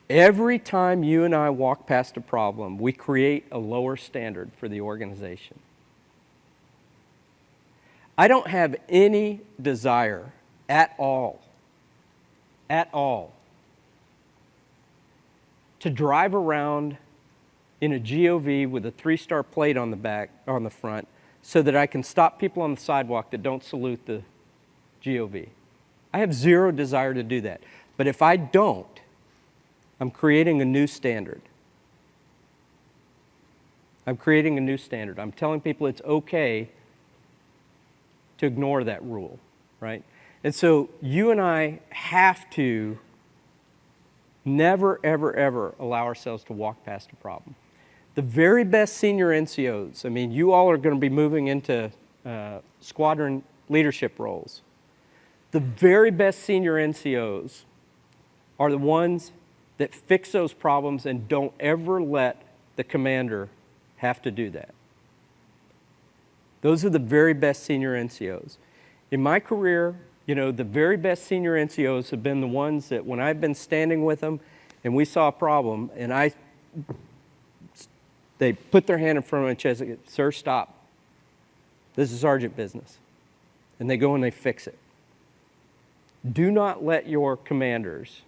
Every time you and I walk past a problem, we create a lower standard for the organization. I don't have any desire at all, at all, to drive around in a GOV with a three star plate on the back, on the front, so that I can stop people on the sidewalk that don't salute the GOV. I have zero desire to do that. But if I don't, I'm creating a new standard. I'm creating a new standard. I'm telling people it's okay to ignore that rule, right? And so you and I have to never, ever, ever allow ourselves to walk past a problem. The very best senior NCOs, I mean, you all are going to be moving into uh, squadron leadership roles. The very best senior NCOs are the ones that fix those problems and don't ever let the commander have to do that. Those are the very best senior NCOs. In my career, you know, the very best senior NCOs have been the ones that when I've been standing with them and we saw a problem and I, they put their hand in front of my chest and say, sir, stop. This is sergeant business. And they go and they fix it. Do not let your commanders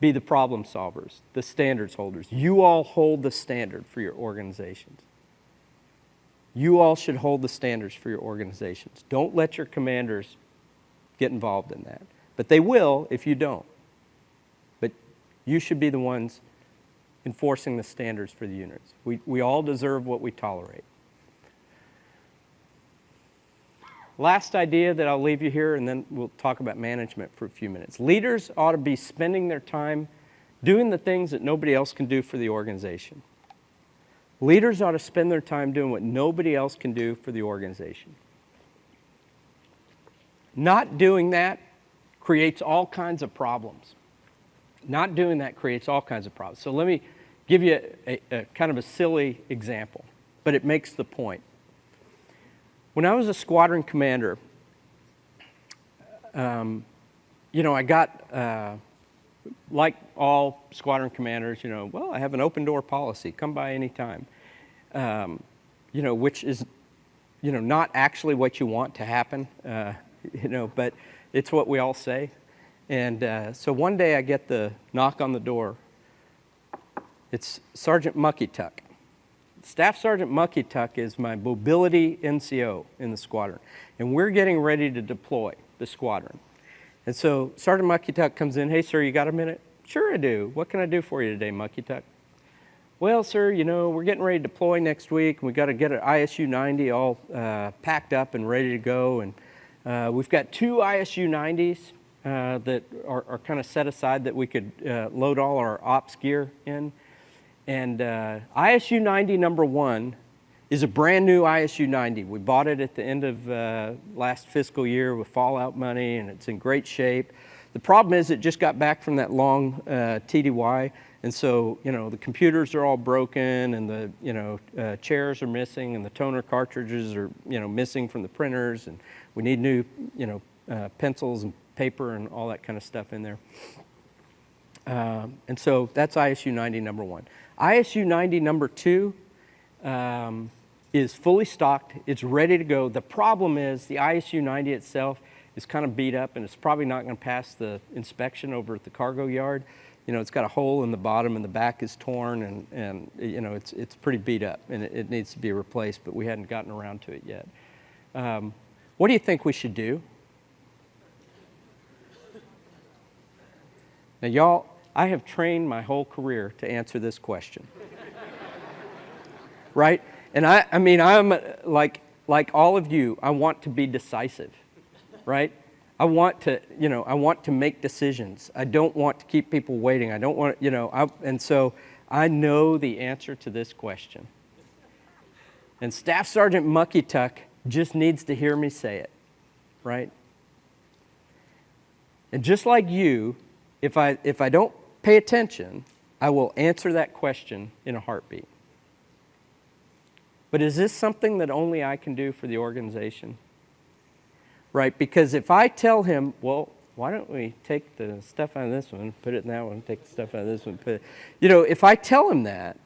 be the problem solvers, the standards holders. You all hold the standard for your organizations. You all should hold the standards for your organizations. Don't let your commanders get involved in that. But they will if you don't. But you should be the ones enforcing the standards for the units. We, we all deserve what we tolerate. Last idea that I'll leave you here, and then we'll talk about management for a few minutes. Leaders ought to be spending their time doing the things that nobody else can do for the organization. Leaders ought to spend their time doing what nobody else can do for the organization. Not doing that creates all kinds of problems. Not doing that creates all kinds of problems. So let me give you a, a, a kind of a silly example, but it makes the point. When I was a squadron commander, um, you know, I got, uh, like all squadron commanders, you know, well, I have an open door policy, come by anytime. Um, you know, which is, you know, not actually what you want to happen, uh, *laughs* you know, but it's what we all say. And uh, so one day I get the knock on the door. It's Sergeant Mucky Tuck. Staff Sergeant Mucky Tuck is my mobility NCO in the squadron. And we're getting ready to deploy the squadron. And so Sergeant Mucky Tuck comes in, hey, sir, you got a minute? Sure, I do. What can I do for you today, Mucky Tuck? Well, sir, you know, we're getting ready to deploy next week, and we got to get an ISU 90 all uh, packed up and ready to go. And uh, we've got two ISU 90s uh, that are, are kind of set aside that we could uh, load all our ops gear in. And uh, ISU 90 number one is a brand new ISU 90. We bought it at the end of uh, last fiscal year with fallout money, and it's in great shape. The problem is it just got back from that long uh, TDY, and so, you know, the computers are all broken, and the, you know, uh, chairs are missing, and the toner cartridges are, you know, missing from the printers, and we need new, you know, uh, pencils and paper and all that kind of stuff in there. Um, and so that's ISU 90 number one. ISU 90 number two, um, is fully stocked. It's ready to go. The problem is the ISU 90 itself is kind of beat up and it's probably not going to pass the inspection over at the cargo yard. You know, it's got a hole in the bottom and the back is torn and, and you know, it's, it's pretty beat up and it, it needs to be replaced, but we hadn't gotten around to it yet. Um, what do you think we should do? Now, y'all, I have trained my whole career to answer this question. *laughs* right? And I, I mean, I'm uh, like, like all of you, I want to be decisive, right? I want to, you know, I want to make decisions. I don't want to keep people waiting. I don't want, you know, I, and so I know the answer to this question. And Staff Sergeant Mucky Tuck just needs to hear me say it, right? And just like you, if I, if I don't pay attention, I will answer that question in a heartbeat. But is this something that only I can do for the organization? Right? Because if I tell him, well, why don't we take the stuff out of this one, put it in that one, take the stuff out of this one, put it, you know, if I tell him that,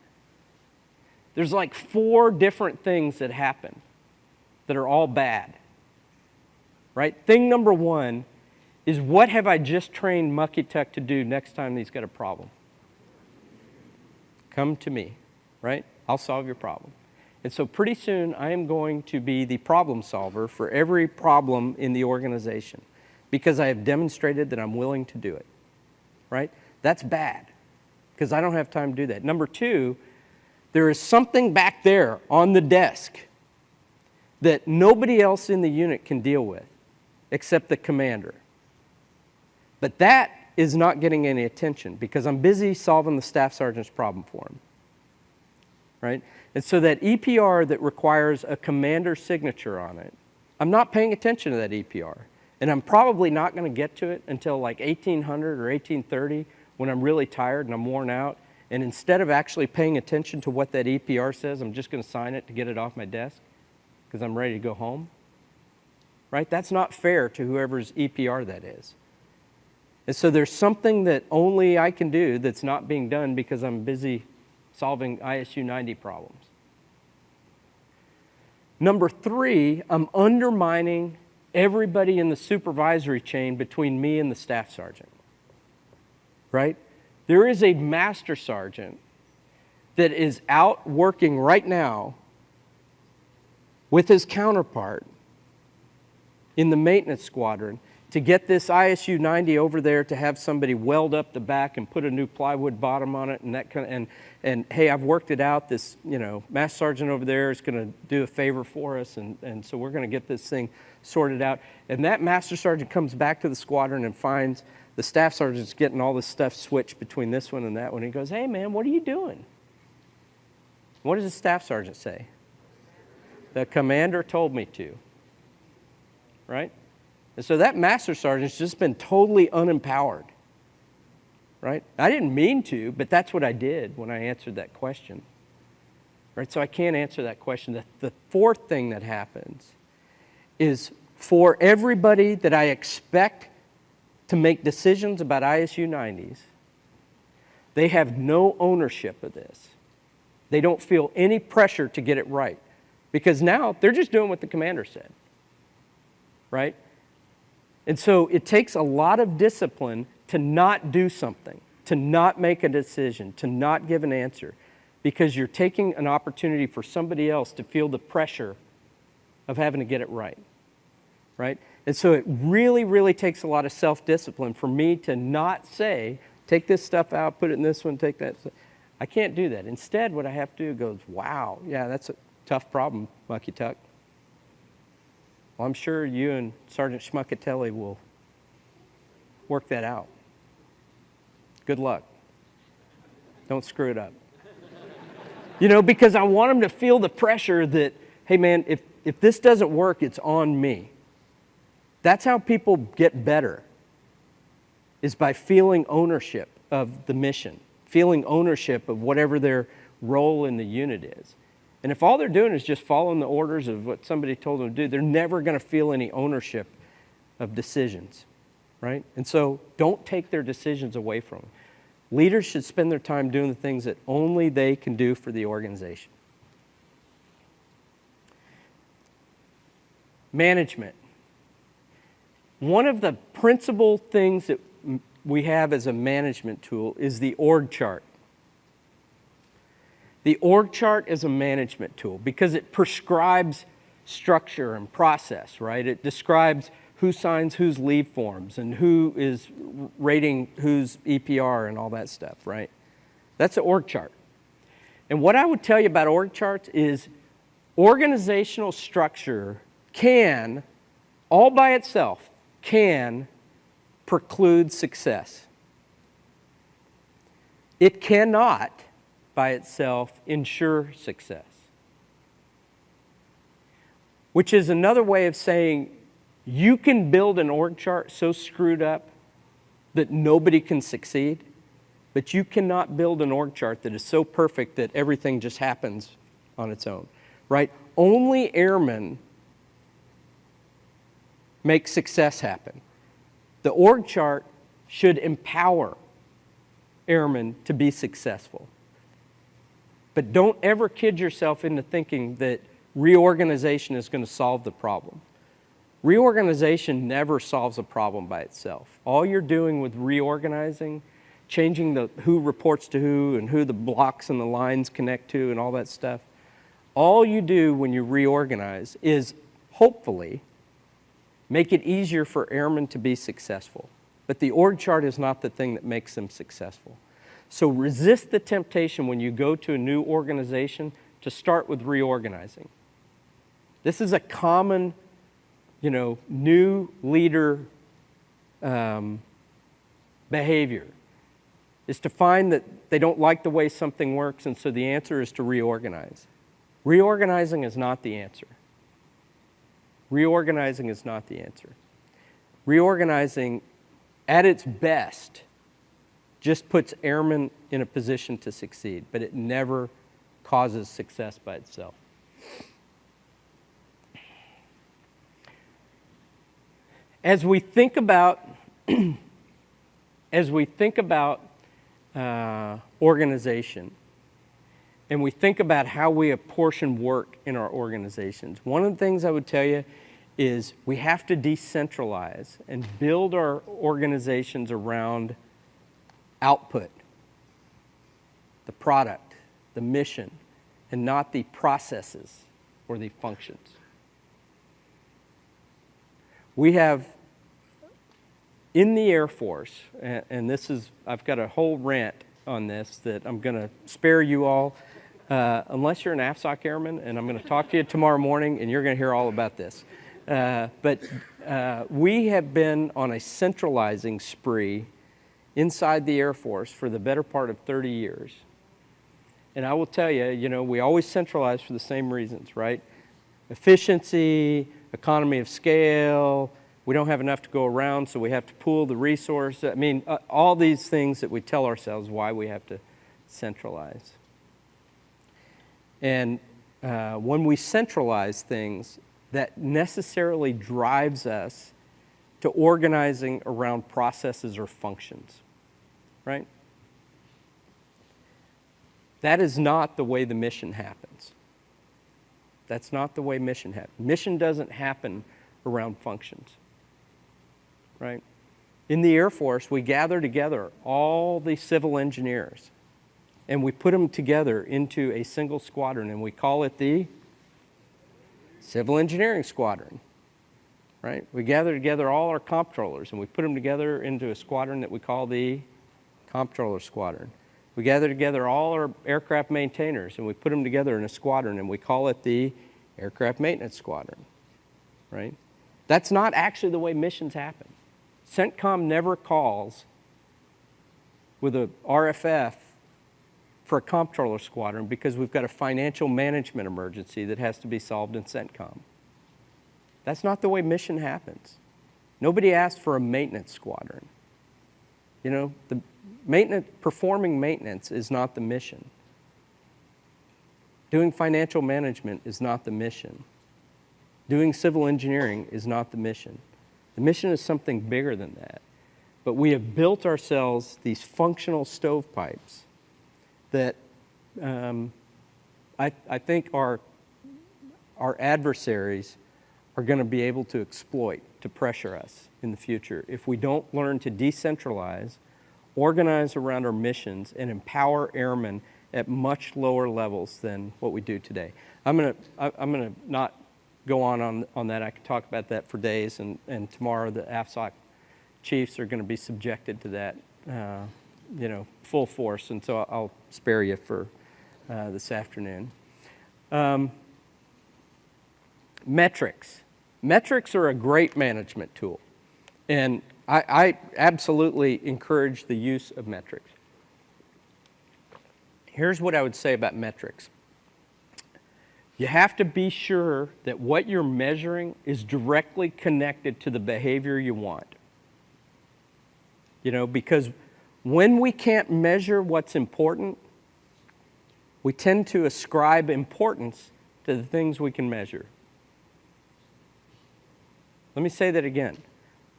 there's like four different things that happen that are all bad. Right? Thing number one is what have I just trained Mucky Tuck to do next time he's got a problem? Come to me, right? I'll solve your problem. And so pretty soon I am going to be the problem solver for every problem in the organization because I have demonstrated that I'm willing to do it, right? That's bad because I don't have time to do that. Number two, there is something back there on the desk that nobody else in the unit can deal with except the commander. But that is not getting any attention because I'm busy solving the staff sergeant's problem for him, right? And so that EPR that requires a commander signature on it, I'm not paying attention to that EPR. And I'm probably not going to get to it until like 1800 or 1830 when I'm really tired and I'm worn out. And instead of actually paying attention to what that EPR says, I'm just going to sign it to get it off my desk because I'm ready to go home. Right? That's not fair to whoever's EPR that is. And so there's something that only I can do that's not being done because I'm busy solving ISU 90 problems. Number three, I'm undermining everybody in the supervisory chain between me and the staff sergeant. Right? There is a master sergeant that is out working right now with his counterpart in the maintenance squadron to get this ISU 90 over there to have somebody weld up the back and put a new plywood bottom on it and that kind of, and, and hey, I've worked it out. This, you know, Master Sergeant over there is going to do a favor for us and, and so we're going to get this thing sorted out. And that Master Sergeant comes back to the squadron and finds the Staff Sergeant's getting all this stuff switched between this one and that one. He goes, hey man, what are you doing? What does the Staff Sergeant say? The commander told me to, right? And so that master sergeant's just been totally unempowered, right? I didn't mean to, but that's what I did when I answered that question, right? So I can't answer that question. The, the fourth thing that happens is for everybody that I expect to make decisions about ISU 90s, they have no ownership of this. They don't feel any pressure to get it right because now they're just doing what the commander said, right? And so it takes a lot of discipline to not do something, to not make a decision, to not give an answer, because you're taking an opportunity for somebody else to feel the pressure of having to get it right. right? And so it really, really takes a lot of self-discipline for me to not say, take this stuff out, put it in this one, take that. I can't do that. Instead, what I have to do goes, wow, yeah, that's a tough problem, Mucky Tuck. Well, I'm sure you and Sergeant Schmuckatelli will work that out. Good luck. Don't screw it up. you know, because I want them to feel the pressure that, hey man, if, if this doesn't work, it's on me. That's how people get better, is by feeling ownership of the mission, feeling ownership of whatever their role in the unit is. And if all they're doing is just following the orders of what somebody told them to do, they're never going to feel any ownership of decisions, right? And so don't take their decisions away from them. Leaders should spend their time doing the things that only they can do for the organization. Management. One of the principal things that we have as a management tool is the org chart. The org chart is a management tool because it prescribes structure and process, right? It describes who signs whose leave forms and who is rating whose EPR and all that stuff, right? That's an org chart. And what I would tell you about org charts is organizational structure can, all by itself, can preclude success. It cannot by itself ensure success. Which is another way of saying you can build an org chart so screwed up that nobody can succeed, but you cannot build an org chart that is so perfect that everything just happens on its own, right? Only airmen make success happen. The org chart should empower airmen to be successful. But don't ever kid yourself into thinking that reorganization is going to solve the problem. Reorganization never solves a problem by itself. All you're doing with reorganizing, changing the who reports to who and who the blocks and the lines connect to and all that stuff, all you do when you reorganize is hopefully make it easier for airmen to be successful. But the org chart is not the thing that makes them successful. So resist the temptation when you go to a new organization to start with reorganizing. This is a common, you know, new leader um, behavior, is to find that they don't like the way something works, and so the answer is to reorganize. Reorganizing is not the answer. Reorganizing is not the answer. Reorganizing, at its best, just puts airmen in a position to succeed, but it never causes success by itself. As we think about, *clears throat* as we think about uh, organization, and we think about how we apportion work in our organizations, one of the things I would tell you is we have to decentralize and build our organizations around output, the product, the mission, and not the processes or the functions. We have in the Air Force, and this is, I've got a whole rant on this that I'm going to spare you all, uh, unless you're an AFSOC airman, and I'm going to talk to you tomorrow morning, and you're going to hear all about this. Uh, but uh, we have been on a centralizing spree inside the Air Force for the better part of 30 years. And I will tell you, you know, we always centralize for the same reasons, right? Efficiency, economy of scale, we don't have enough to go around, so we have to pool the resource. I mean, uh, all these things that we tell ourselves why we have to centralize. And uh, when we centralize things, that necessarily drives us to organizing around processes or functions right? That is not the way the mission happens. That's not the way mission happens. Mission doesn't happen around functions, right? In the Air Force, we gather together all the civil engineers and we put them together into a single squadron and we call it the Civil Engineering Squadron, right? We gather together all our comptrollers and we put them together into a squadron that we call the comptroller squadron. We gather together all our aircraft maintainers and we put them together in a squadron and we call it the aircraft maintenance squadron, right? That's not actually the way missions happen. CENTCOM never calls with a RFF for a comptroller squadron because we've got a financial management emergency that has to be solved in CENTCOM. That's not the way mission happens. Nobody asked for a maintenance squadron. You know, the maintenance, performing maintenance is not the mission. Doing financial management is not the mission. Doing civil engineering is not the mission. The mission is something bigger than that. But we have built ourselves these functional stovepipes that um, I, I think our, our adversaries are going to be able to exploit to pressure us in the future if we don't learn to decentralize, organize around our missions, and empower airmen at much lower levels than what we do today. I'm going to, I'm to not go on, on on that. I could talk about that for days, and, and tomorrow the AFSOC chiefs are going to be subjected to that, uh, you know, full force, and so I'll spare you for uh, this afternoon. Um, metrics. Metrics are a great management tool, and I, I absolutely encourage the use of metrics. Here's what I would say about metrics. You have to be sure that what you're measuring is directly connected to the behavior you want. You know, because when we can't measure what's important, we tend to ascribe importance to the things we can measure. Let me say that again.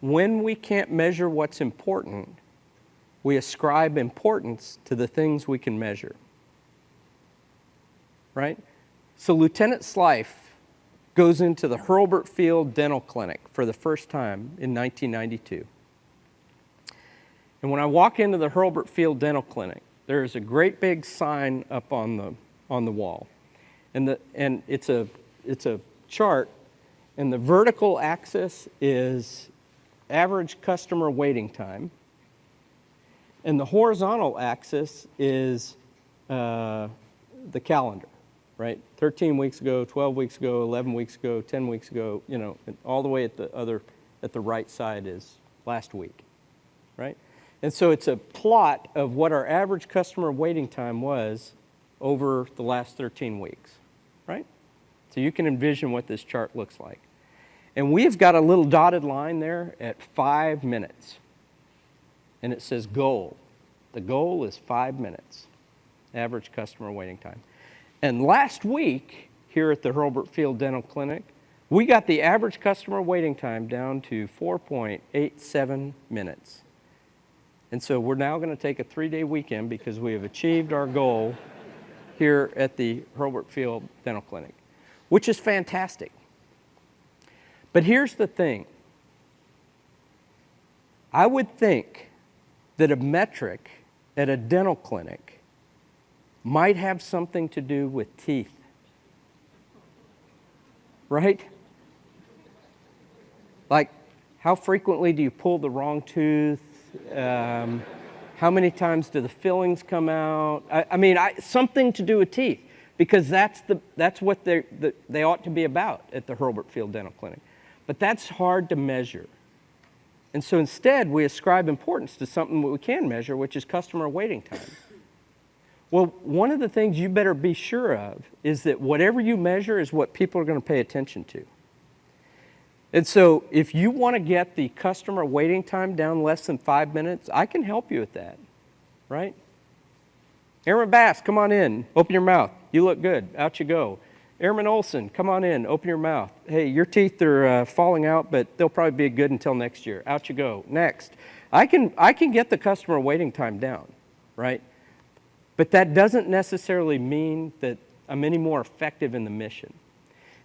When we can't measure what's important, we ascribe importance to the things we can measure. Right? So Lieutenant Slife goes into the Hurlburt Field Dental Clinic for the first time in 1992. And when I walk into the Hurlburt Field Dental Clinic, there's a great big sign up on the, on the wall. And, the, and it's, a, it's a chart, and the vertical axis is average customer waiting time, and the horizontal axis is uh, the calendar right? 13 weeks ago, 12 weeks ago, 11 weeks ago, 10 weeks ago, you know, all the way at the other, at the right side is last week, right? And so it's a plot of what our average customer waiting time was over the last 13 weeks, right? So you can envision what this chart looks like. And we've got a little dotted line there at five minutes. And it says goal. The goal is five minutes, average customer waiting time. And last week, here at the Hurlburt Field Dental Clinic, we got the average customer waiting time down to 4.87 minutes. And so we're now going to take a three-day weekend because we have achieved our goal here at the Hurlburt Field Dental Clinic, which is fantastic. But here's the thing. I would think that a metric at a dental clinic might have something to do with teeth. Right? Like, how frequently do you pull the wrong tooth? Um, how many times do the fillings come out? I, I mean, I, something to do with teeth, because that's, the, that's what the, they ought to be about at the Hurlburt Field Dental Clinic. But that's hard to measure. And so instead, we ascribe importance to something that we can measure, which is customer waiting time. Well, one of the things you better be sure of is that whatever you measure is what people are going to pay attention to. And so if you want to get the customer waiting time down less than five minutes, I can help you with that, right? Airman Bass, come on in, open your mouth. You look good, out you go. Airman Olson, come on in, open your mouth. Hey, your teeth are uh, falling out, but they'll probably be good until next year. Out you go. Next. I can, I can get the customer waiting time down, right? But that doesn't necessarily mean that I'm any more effective in the mission.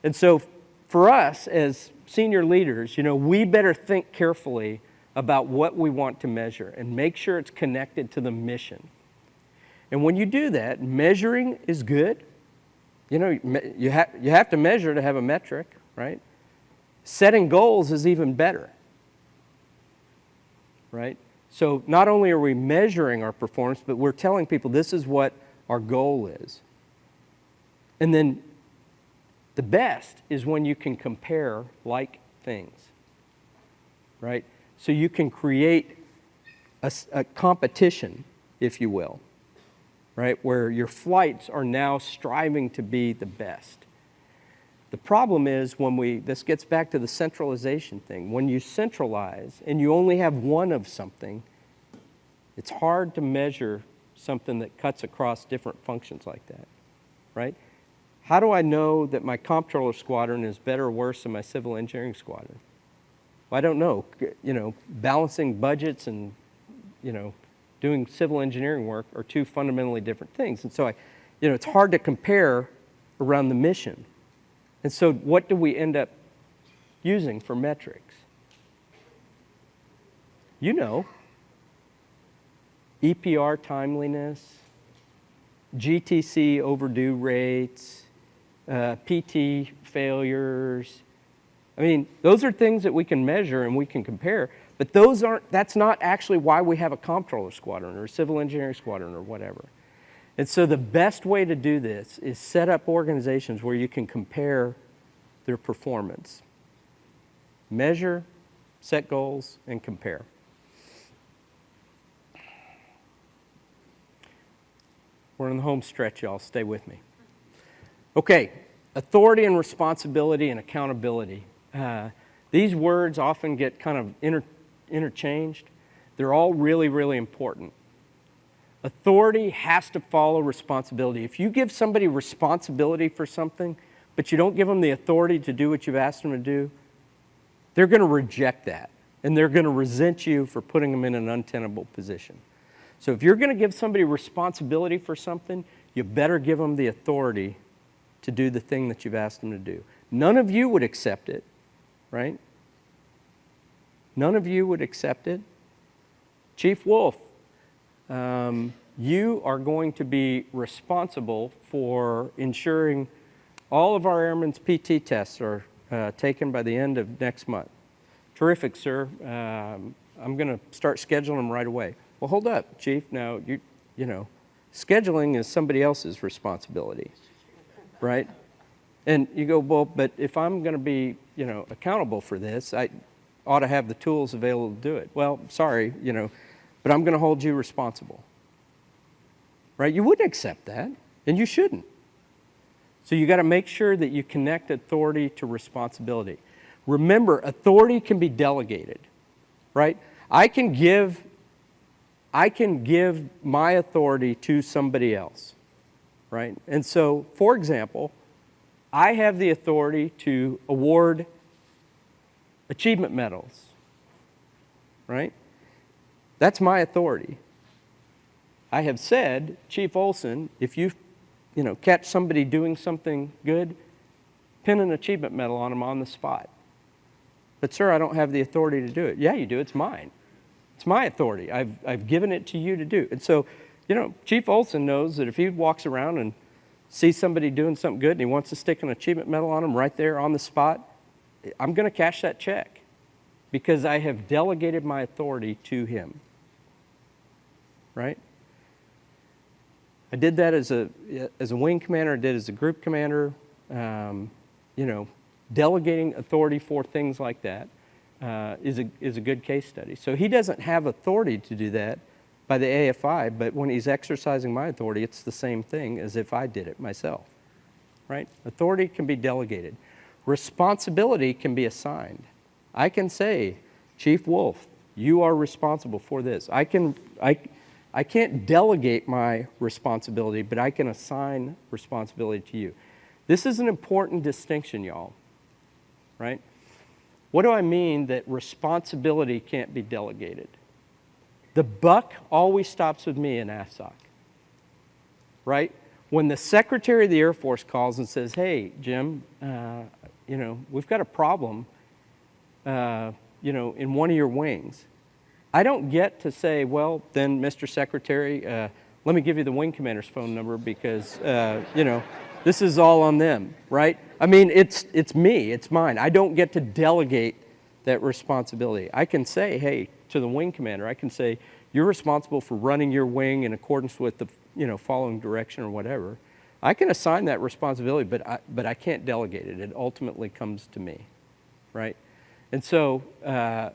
And so for us as senior leaders, you know, we better think carefully about what we want to measure and make sure it's connected to the mission. And when you do that, measuring is good. You know, you, ha you have to measure to have a metric, right? Setting goals is even better, right? So not only are we measuring our performance, but we're telling people this is what our goal is. And then the best is when you can compare like things, right? So you can create a, a competition, if you will, right? Where your flights are now striving to be the best. The problem is when we, this gets back to the centralization thing. When you centralize and you only have one of something, it's hard to measure something that cuts across different functions like that, right? How do I know that my comptroller squadron is better or worse than my civil engineering squadron? Well, I don't know. You know, balancing budgets and, you know, doing civil engineering work are two fundamentally different things. And so I, you know, it's hard to compare around the mission. And so what do we end up using for metrics? You know, EPR timeliness, GTC overdue rates, uh, PT failures. I mean, those are things that we can measure and we can compare, but those aren't, that's not actually why we have a comptroller squadron or a civil engineering squadron or whatever. And so the best way to do this is set up organizations where you can compare their performance. Measure, set goals, and compare. We're in the home stretch, y'all. Stay with me. Okay, authority and responsibility and accountability. Uh, these words often get kind of inter interchanged. They're all really, really important. Authority has to follow responsibility. If you give somebody responsibility for something, but you don't give them the authority to do what you've asked them to do, they're going to reject that. And they're going to resent you for putting them in an untenable position. So if you're going to give somebody responsibility for something, you better give them the authority to do the thing that you've asked them to do. None of you would accept it, right? None of you would accept it. Chief Wolf, um, you are going to be responsible for ensuring all of our airmen's PT tests are uh, taken by the end of next month. Terrific, sir. Um, I'm going to start scheduling them right away. Well, hold up, Chief. Now, you, you know, scheduling is somebody else's responsibility, right? And you go, well, but if I'm going to be, you know, accountable for this, I ought to have the tools available to do it. Well, sorry, you know, but I'm going to hold you responsible, right? You wouldn't accept that, and you shouldn't. So you got to make sure that you connect authority to responsibility. Remember, authority can be delegated, right? I can give I can give my authority to somebody else, right? And so, for example, I have the authority to award achievement medals, right? That's my authority. I have said, Chief Olson, if you, you know, catch somebody doing something good, pin an achievement medal on them on the spot. But sir, I don't have the authority to do it. Yeah, you do, it's mine. It's my authority. I've, I've given it to you to do. And so, you know, Chief Olson knows that if he walks around and sees somebody doing something good and he wants to stick an achievement medal on them right there on the spot, I'm going to cash that check because I have delegated my authority to him. Right? I did that as a, as a wing commander, I did as a group commander, um, you know, delegating authority for things like that uh, is, a, is a good case study. So he doesn't have authority to do that by the AFI, but when he's exercising my authority, it's the same thing as if I did it myself, right? Authority can be delegated. Responsibility can be assigned. I can say, Chief Wolf, you are responsible for this. I, can, I, I can't delegate my responsibility, but I can assign responsibility to you. This is an important distinction, y'all, right? What do I mean that responsibility can't be delegated? The buck always stops with me in AFSOC, right? When the Secretary of the Air Force calls and says, hey, Jim, uh, you know, we've got a problem, uh, you know, in one of your wings. I don't get to say, well, then, Mr. Secretary, uh, let me give you the wing commander's phone number because, uh, you know, this is all on them, right? I mean, it's, it's me, it's mine. I don't get to delegate that responsibility. I can say, hey, to the wing commander, I can say, you're responsible for running your wing in accordance with the, you know, following direction or whatever. I can assign that responsibility, but I, but I can't delegate it. It ultimately comes to me, right? And so uh,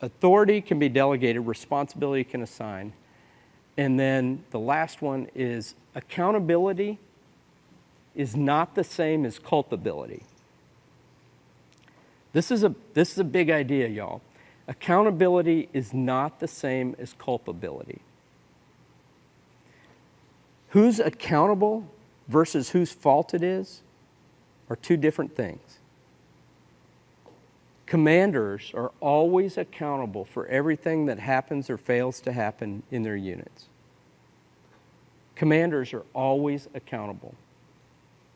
authority can be delegated, responsibility can assign. And then the last one is accountability is not the same as culpability. This is a, this is a big idea, y'all. Accountability is not the same as culpability. Who's accountable versus whose fault it is are two different things. Commanders are always accountable for everything that happens or fails to happen in their units. Commanders are always accountable.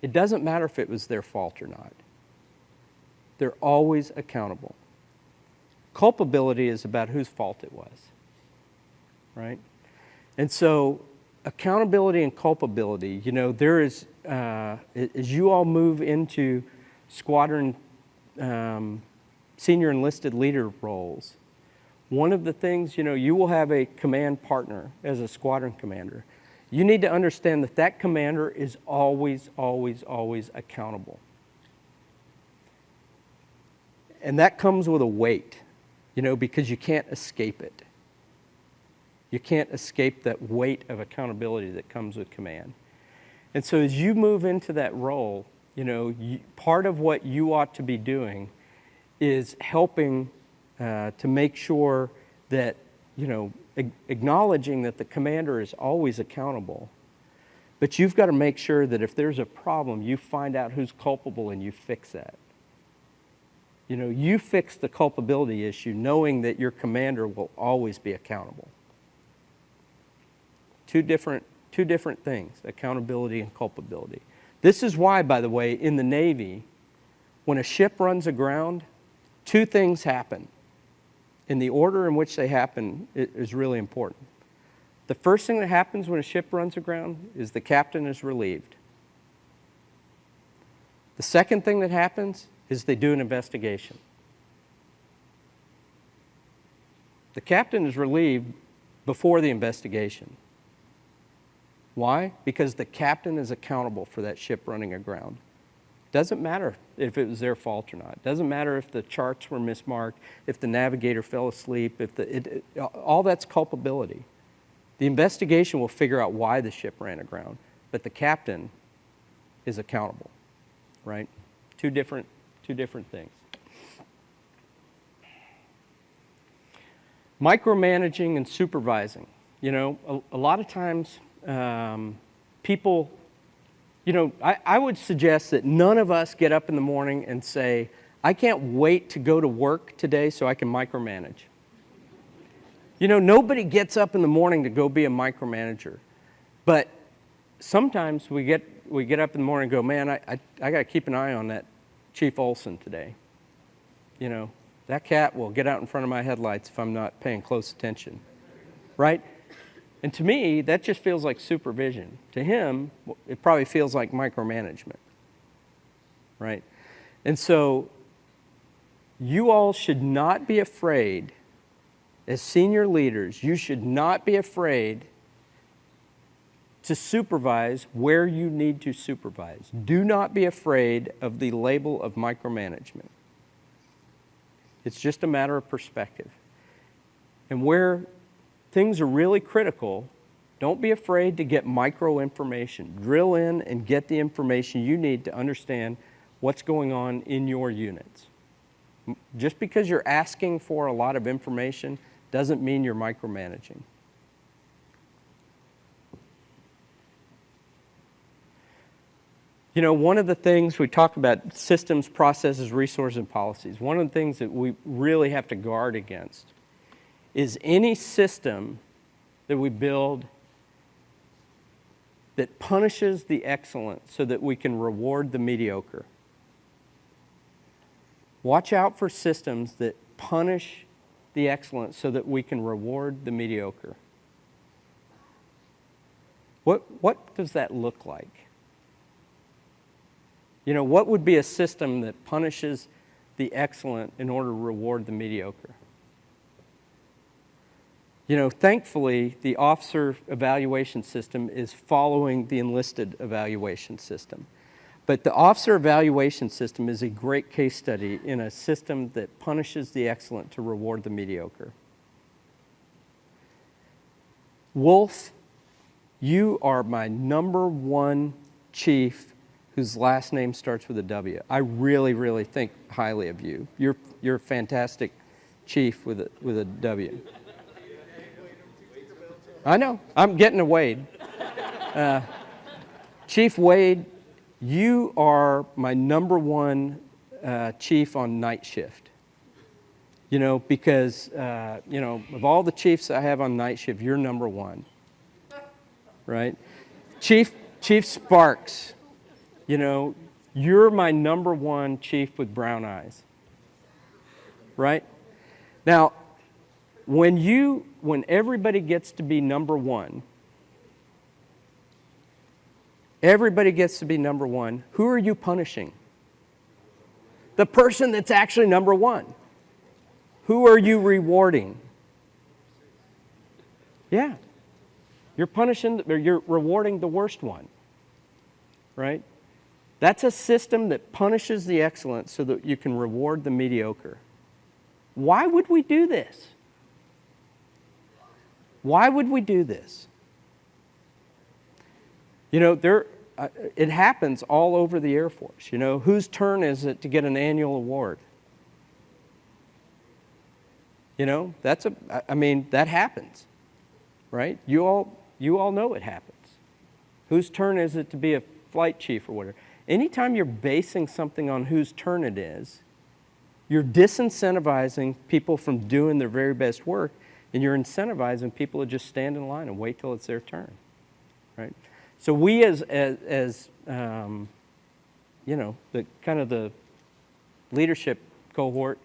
It doesn't matter if it was their fault or not. They're always accountable. Culpability is about whose fault it was, right? And so accountability and culpability, you know, there is, uh, as you all move into squadron um, senior enlisted leader roles, one of the things, you know, you will have a command partner as a squadron commander. You need to understand that that commander is always, always, always accountable. And that comes with a weight, you know, because you can't escape it. You can't escape that weight of accountability that comes with command. And so as you move into that role, you know, you, part of what you ought to be doing is helping uh, to make sure that, you know, acknowledging that the commander is always accountable. But you've got to make sure that if there's a problem, you find out who's culpable and you fix that. You know, you fix the culpability issue knowing that your commander will always be accountable. Two different, two different things, accountability and culpability. This is why, by the way, in the Navy, when a ship runs aground, two things happen. And the order in which they happen is really important. The first thing that happens when a ship runs aground is the captain is relieved. The second thing that happens is they do an investigation. The captain is relieved before the investigation. Why? Because the captain is accountable for that ship running aground. Doesn't matter if it was their fault or not. Doesn't matter if the charts were mismarked, if the navigator fell asleep, if the, it, it, all that's culpability. The investigation will figure out why the ship ran aground, but the captain is accountable, right? Two different, two different things. Micromanaging and supervising. You know, a, a lot of times um, people, you know, I, I would suggest that none of us get up in the morning and say, I can't wait to go to work today so I can micromanage. You know, nobody gets up in the morning to go be a micromanager. But sometimes we get, we get up in the morning and go, man, I, I, I got to keep an eye on that Chief Olson today. You know, that cat will get out in front of my headlights if I'm not paying close attention. Right? And to me, that just feels like supervision. To him, it probably feels like micromanagement, right? And so you all should not be afraid, as senior leaders, you should not be afraid to supervise where you need to supervise. Do not be afraid of the label of micromanagement. It's just a matter of perspective. And where things are really critical, don't be afraid to get micro information. Drill in and get the information you need to understand what's going on in your units. Just because you're asking for a lot of information doesn't mean you're micromanaging. You know, one of the things we talk about systems, processes, resources, and policies. One of the things that we really have to guard against is any system that we build that punishes the excellent so that we can reward the mediocre. Watch out for systems that punish the excellent so that we can reward the mediocre. What, what does that look like? You know, what would be a system that punishes the excellent in order to reward the mediocre? You know, thankfully, the officer evaluation system is following the enlisted evaluation system. But the officer evaluation system is a great case study in a system that punishes the excellent to reward the mediocre. Wolf, you are my number one chief whose last name starts with a W. I really, really think highly of you. You're, you're a fantastic chief with a, with a W. I know. I'm getting to Wade. Uh, chief Wade, you are my number one uh, chief on night shift. You know, because, uh, you know, of all the chiefs I have on night shift, you're number one. Right? Chief, Chief Sparks, you know, you're my number one chief with brown eyes. Right? Now, when you, when everybody gets to be number one, everybody gets to be number one, who are you punishing? The person that's actually number one. Who are you rewarding? Yeah. You're punishing, or you're rewarding the worst one, right? That's a system that punishes the excellent so that you can reward the mediocre. Why would we do this? Why would we do this? You know, there, uh, it happens all over the Air Force. You know, whose turn is it to get an annual award? You know, that's a, I mean, that happens, right? You all, you all know it happens. Whose turn is it to be a flight chief or whatever? Anytime you're basing something on whose turn it is, you're disincentivizing people from doing their very best work and you're incentivizing people to just stand in line and wait till it's their turn, right? So we as, as, as um, you know, the kind of the leadership cohort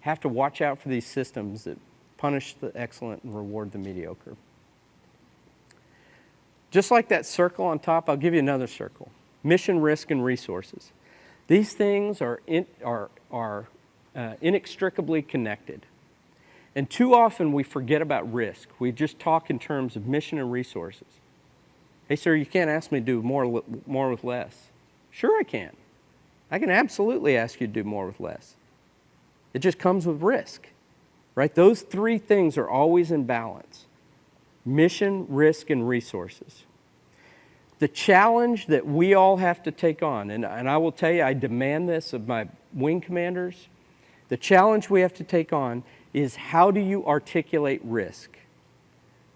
have to watch out for these systems that punish the excellent and reward the mediocre. Just like that circle on top, I'll give you another circle. Mission, risk, and resources. These things are, in, are, are uh, inextricably connected. And too often we forget about risk. We just talk in terms of mission and resources. Hey, sir, you can't ask me to do more, more with less. Sure, I can. I can absolutely ask you to do more with less. It just comes with risk, right? Those three things are always in balance mission, risk, and resources. The challenge that we all have to take on, and, and I will tell you, I demand this of my wing commanders. The challenge we have to take on is how do you articulate risk?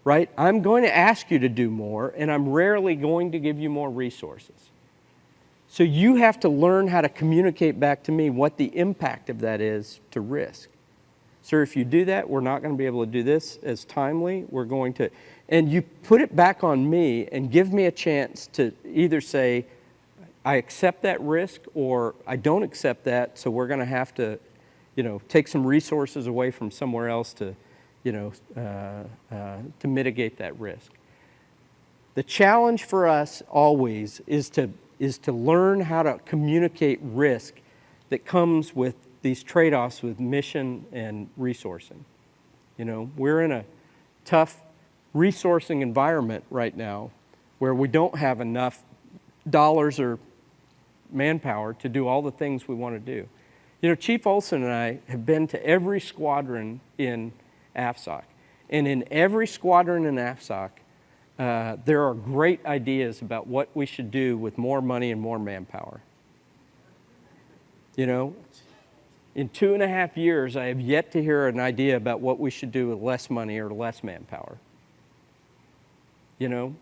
Right? I'm going to ask you to do more, and I'm rarely going to give you more resources. So you have to learn how to communicate back to me what the impact of that is to risk. Sir, if you do that, we're not going to be able to do this as timely. We're going to, and you put it back on me and give me a chance to either say, I accept that risk or I don't accept that, so we're going to have to you know, take some resources away from somewhere else to, you know, uh, uh, to mitigate that risk. The challenge for us always is to, is to learn how to communicate risk that comes with these trade-offs with mission and resourcing. You know, we're in a tough resourcing environment right now where we don't have enough dollars or manpower to do all the things we want to do. You know, Chief Olson and I have been to every squadron in AFSOC. And in every squadron in AFSOC, uh, there are great ideas about what we should do with more money and more manpower. You know, in two and a half years, I have yet to hear an idea about what we should do with less money or less manpower. You know,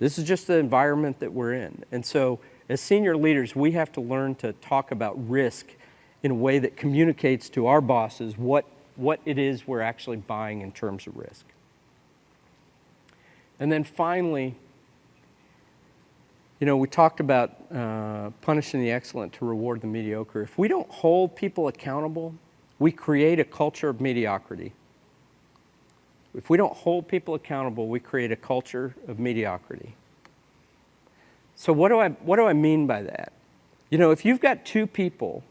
this is just the environment that we're in. And so, as senior leaders, we have to learn to talk about risk in a way that communicates to our bosses what, what it is we're actually buying in terms of risk. And then finally, you know, we talked about uh, punishing the excellent to reward the mediocre. If we don't hold people accountable, we create a culture of mediocrity. If we don't hold people accountable, we create a culture of mediocrity. So what do I, what do I mean by that? You know, if you've got two people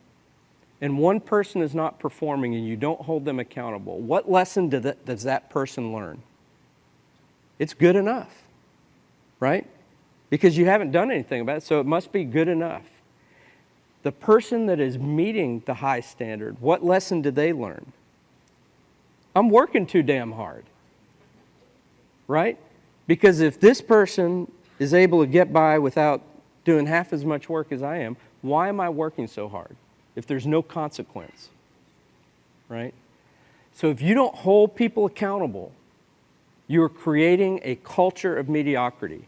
and one person is not performing and you don't hold them accountable, what lesson do does that person learn? It's good enough, right? Because you haven't done anything about it, so it must be good enough. The person that is meeting the high standard, what lesson did they learn? I'm working too damn hard, right? Because if this person is able to get by without doing half as much work as I am, why am I working so hard if there's no consequence? Right? So if you don't hold people accountable, you're creating a culture of mediocrity.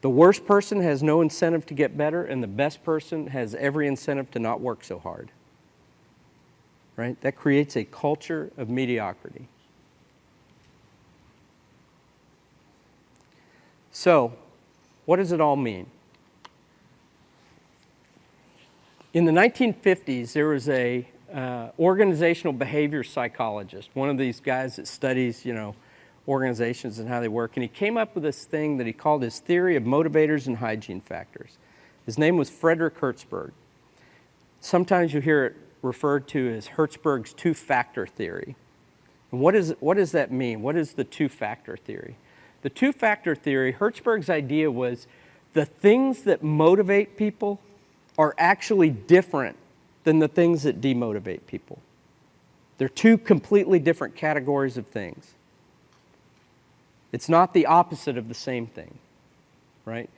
The worst person has no incentive to get better, and the best person has every incentive to not work so hard. Right? That creates a culture of mediocrity. So, what does it all mean? In the 1950s, there was a uh, organizational behavior psychologist, one of these guys that studies, you know, organizations and how they work, and he came up with this thing that he called his theory of motivators and hygiene factors. His name was Frederick Herzberg. Sometimes you hear it referred to as Herzberg's two-factor theory. And what, is, what does that mean? What is the two-factor theory? The two-factor theory, Herzberg's idea was the things that motivate people are actually different than the things that demotivate people. They're two completely different categories of things. It's not the opposite of the same thing, right?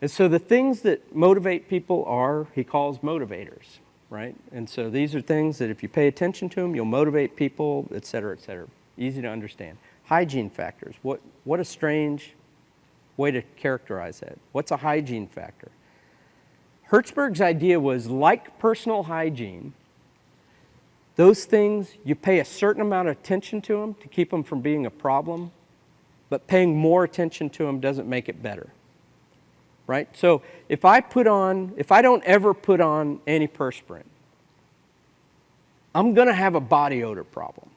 And so the things that motivate people are, he calls motivators, right? And so these are things that if you pay attention to them, you'll motivate people, et cetera, et cetera. Easy to understand. Hygiene factors. What, what a strange way to characterize that. What's a hygiene factor? Herzberg's idea was like personal hygiene, those things, you pay a certain amount of attention to them to keep them from being a problem, but paying more attention to them doesn't make it better. Right? So if I put on, if I don't ever put on antiperspirant, I'm going to have a body odor problem.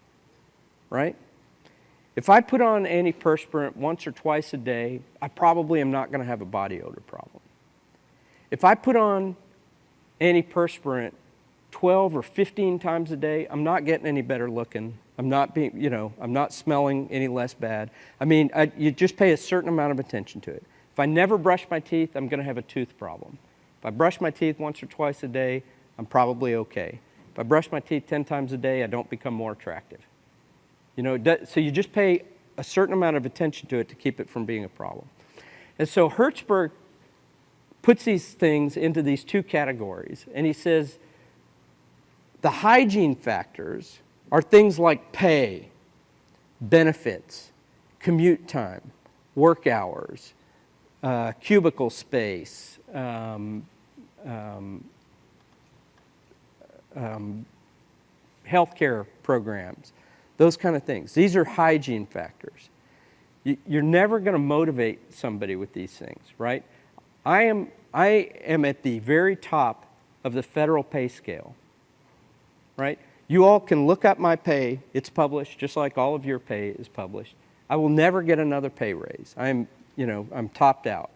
Right? If I put on antiperspirant once or twice a day, I probably am not going to have a body odor problem. If I put on antiperspirant 12 or 15 times a day, I'm not getting any better looking. I'm not being, you know, I'm not smelling any less bad. I mean, I, you just pay a certain amount of attention to it. If I never brush my teeth, I'm going to have a tooth problem. If I brush my teeth once or twice a day, I'm probably okay. If I brush my teeth 10 times a day, I don't become more attractive. You know, so you just pay a certain amount of attention to it to keep it from being a problem. And so Herzberg puts these things into these two categories. And he says the hygiene factors are things like pay, benefits, commute time, work hours, uh, cubicle space, um, um, um, healthcare programs, those kind of things. These are hygiene factors. You're never going to motivate somebody with these things, right? I am, I am at the very top of the federal pay scale, right? You all can look up my pay. It's published just like all of your pay is published. I will never get another pay raise. I'm, you know, I'm topped out.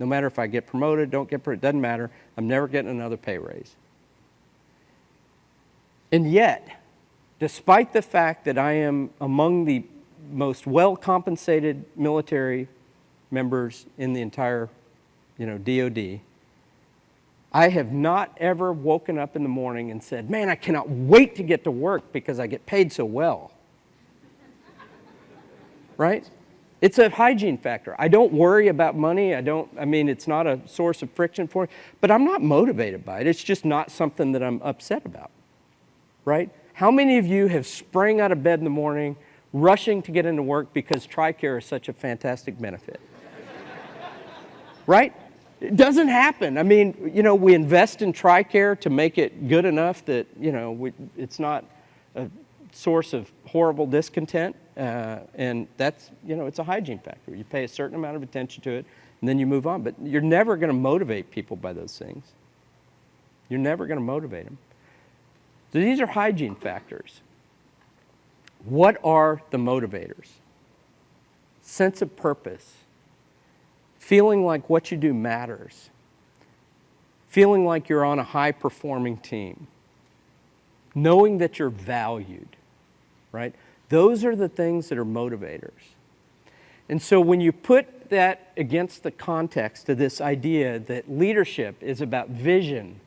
No matter if I get promoted, don't get promoted, it doesn't matter. I'm never getting another pay raise. And yet, despite the fact that I am among the most well-compensated military members in the entire you know, DOD, I have not ever woken up in the morning and said, man, I cannot wait to get to work because I get paid so well. *laughs* right? It's a hygiene factor. I don't worry about money. I don't, I mean, it's not a source of friction for me, but I'm not motivated by it. It's just not something that I'm upset about, right? How many of you have sprang out of bed in the morning, rushing to get into work because TRICARE is such a fantastic benefit? *laughs* right? It doesn't happen. I mean, you know, we invest in TRICARE to make it good enough that, you know, we, it's not a source of horrible discontent. Uh, and that's, you know, it's a hygiene factor. You pay a certain amount of attention to it, and then you move on. But you're never going to motivate people by those things. You're never going to motivate them. So these are hygiene factors. What are the motivators? Sense of purpose feeling like what you do matters, feeling like you're on a high performing team, knowing that you're valued, right? Those are the things that are motivators. And so when you put that against the context of this idea that leadership is about vision,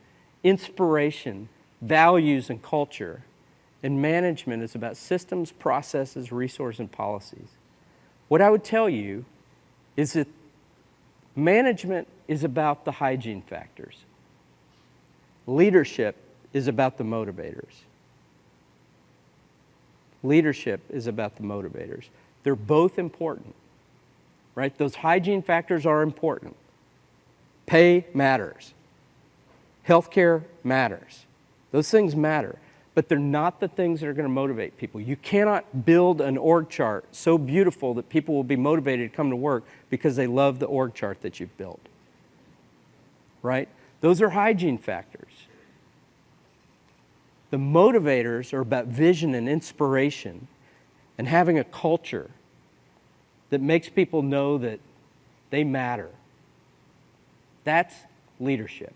inspiration, values, and culture, and management is about systems, processes, resources, and policies, what I would tell you is that management is about the hygiene factors. Leadership is about the motivators. Leadership is about the motivators. They're both important, right? Those hygiene factors are important. Pay matters. Healthcare matters. Those things matter, but they're not the things that are going to motivate people. You cannot build an org chart so beautiful that people will be motivated to come to work because they love the org chart that you've built. Right? Those are hygiene factors. The motivators are about vision and inspiration and having a culture that makes people know that they matter. That's leadership.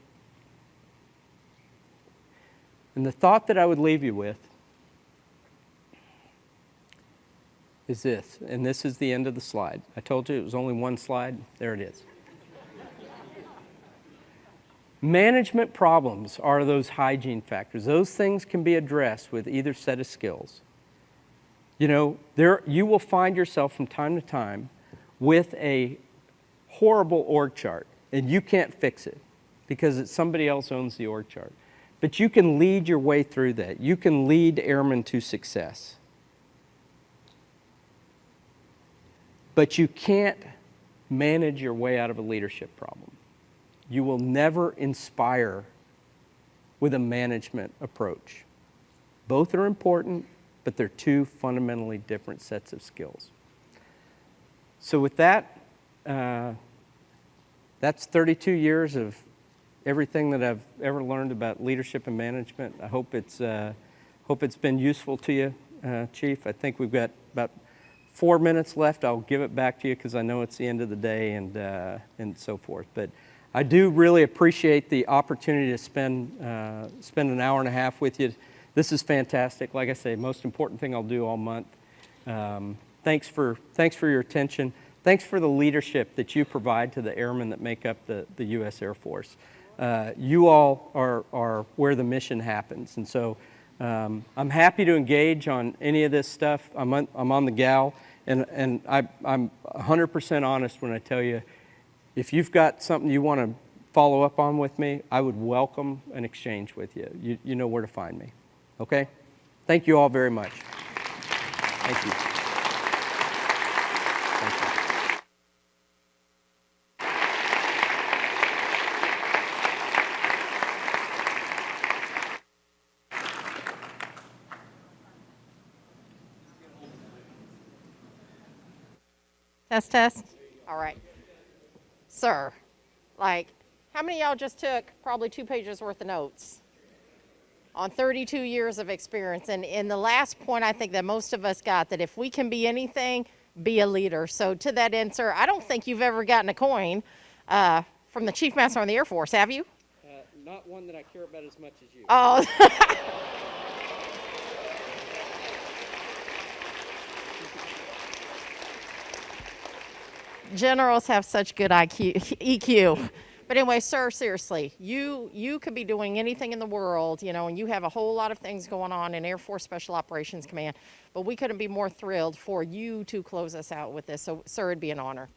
And the thought that I would leave you with is this, and this is the end of the slide. I told you it was only one slide. There it is. Management problems are those hygiene factors. Those things can be addressed with either set of skills. You know, there, you will find yourself from time to time with a horrible org chart, and you can't fix it because it's somebody else owns the org chart. But you can lead your way through that. You can lead airmen to success. But you can't manage your way out of a leadership problem. You will never inspire with a management approach. Both are important, but they're two fundamentally different sets of skills. So with that, uh, that's 32 years of everything that I've ever learned about leadership and management. I hope it's, uh, hope it's been useful to you, uh, Chief. I think we've got about four minutes left. I'll give it back to you because I know it's the end of the day and, uh, and so forth. But I do really appreciate the opportunity to spend, uh, spend an hour and a half with you. This is fantastic. Like I say, most important thing I'll do all month. Um, thanks, for, thanks for your attention. Thanks for the leadership that you provide to the airmen that make up the, the U.S. Air Force. Uh, you all are, are where the mission happens. And so um, I'm happy to engage on any of this stuff. I'm on, I'm on the GAL, and, and I, I'm 100% honest when I tell you, if you've got something you want to follow up on with me, I would welcome an exchange with you. You, you know where to find me. Okay? Thank you all very much. Thank you. Test, test. All right. Sir, like, how many of y'all just took probably two pages worth of notes on 32 years of experience? And in the last point, I think that most of us got that if we can be anything, be a leader. So to that end, sir, I don't think you've ever gotten a coin uh, from the Chief Master on the Air Force, have you? Uh, not one that I care about as much as you. Oh. *laughs* Generals have such good IQ, *laughs* EQ. But anyway, sir, seriously, you you could be doing anything in the world, you know, and you have a whole lot of things going on in Air Force Special Operations Command. But we couldn't be more thrilled for you to close us out with this. So, sir, it'd be an honor.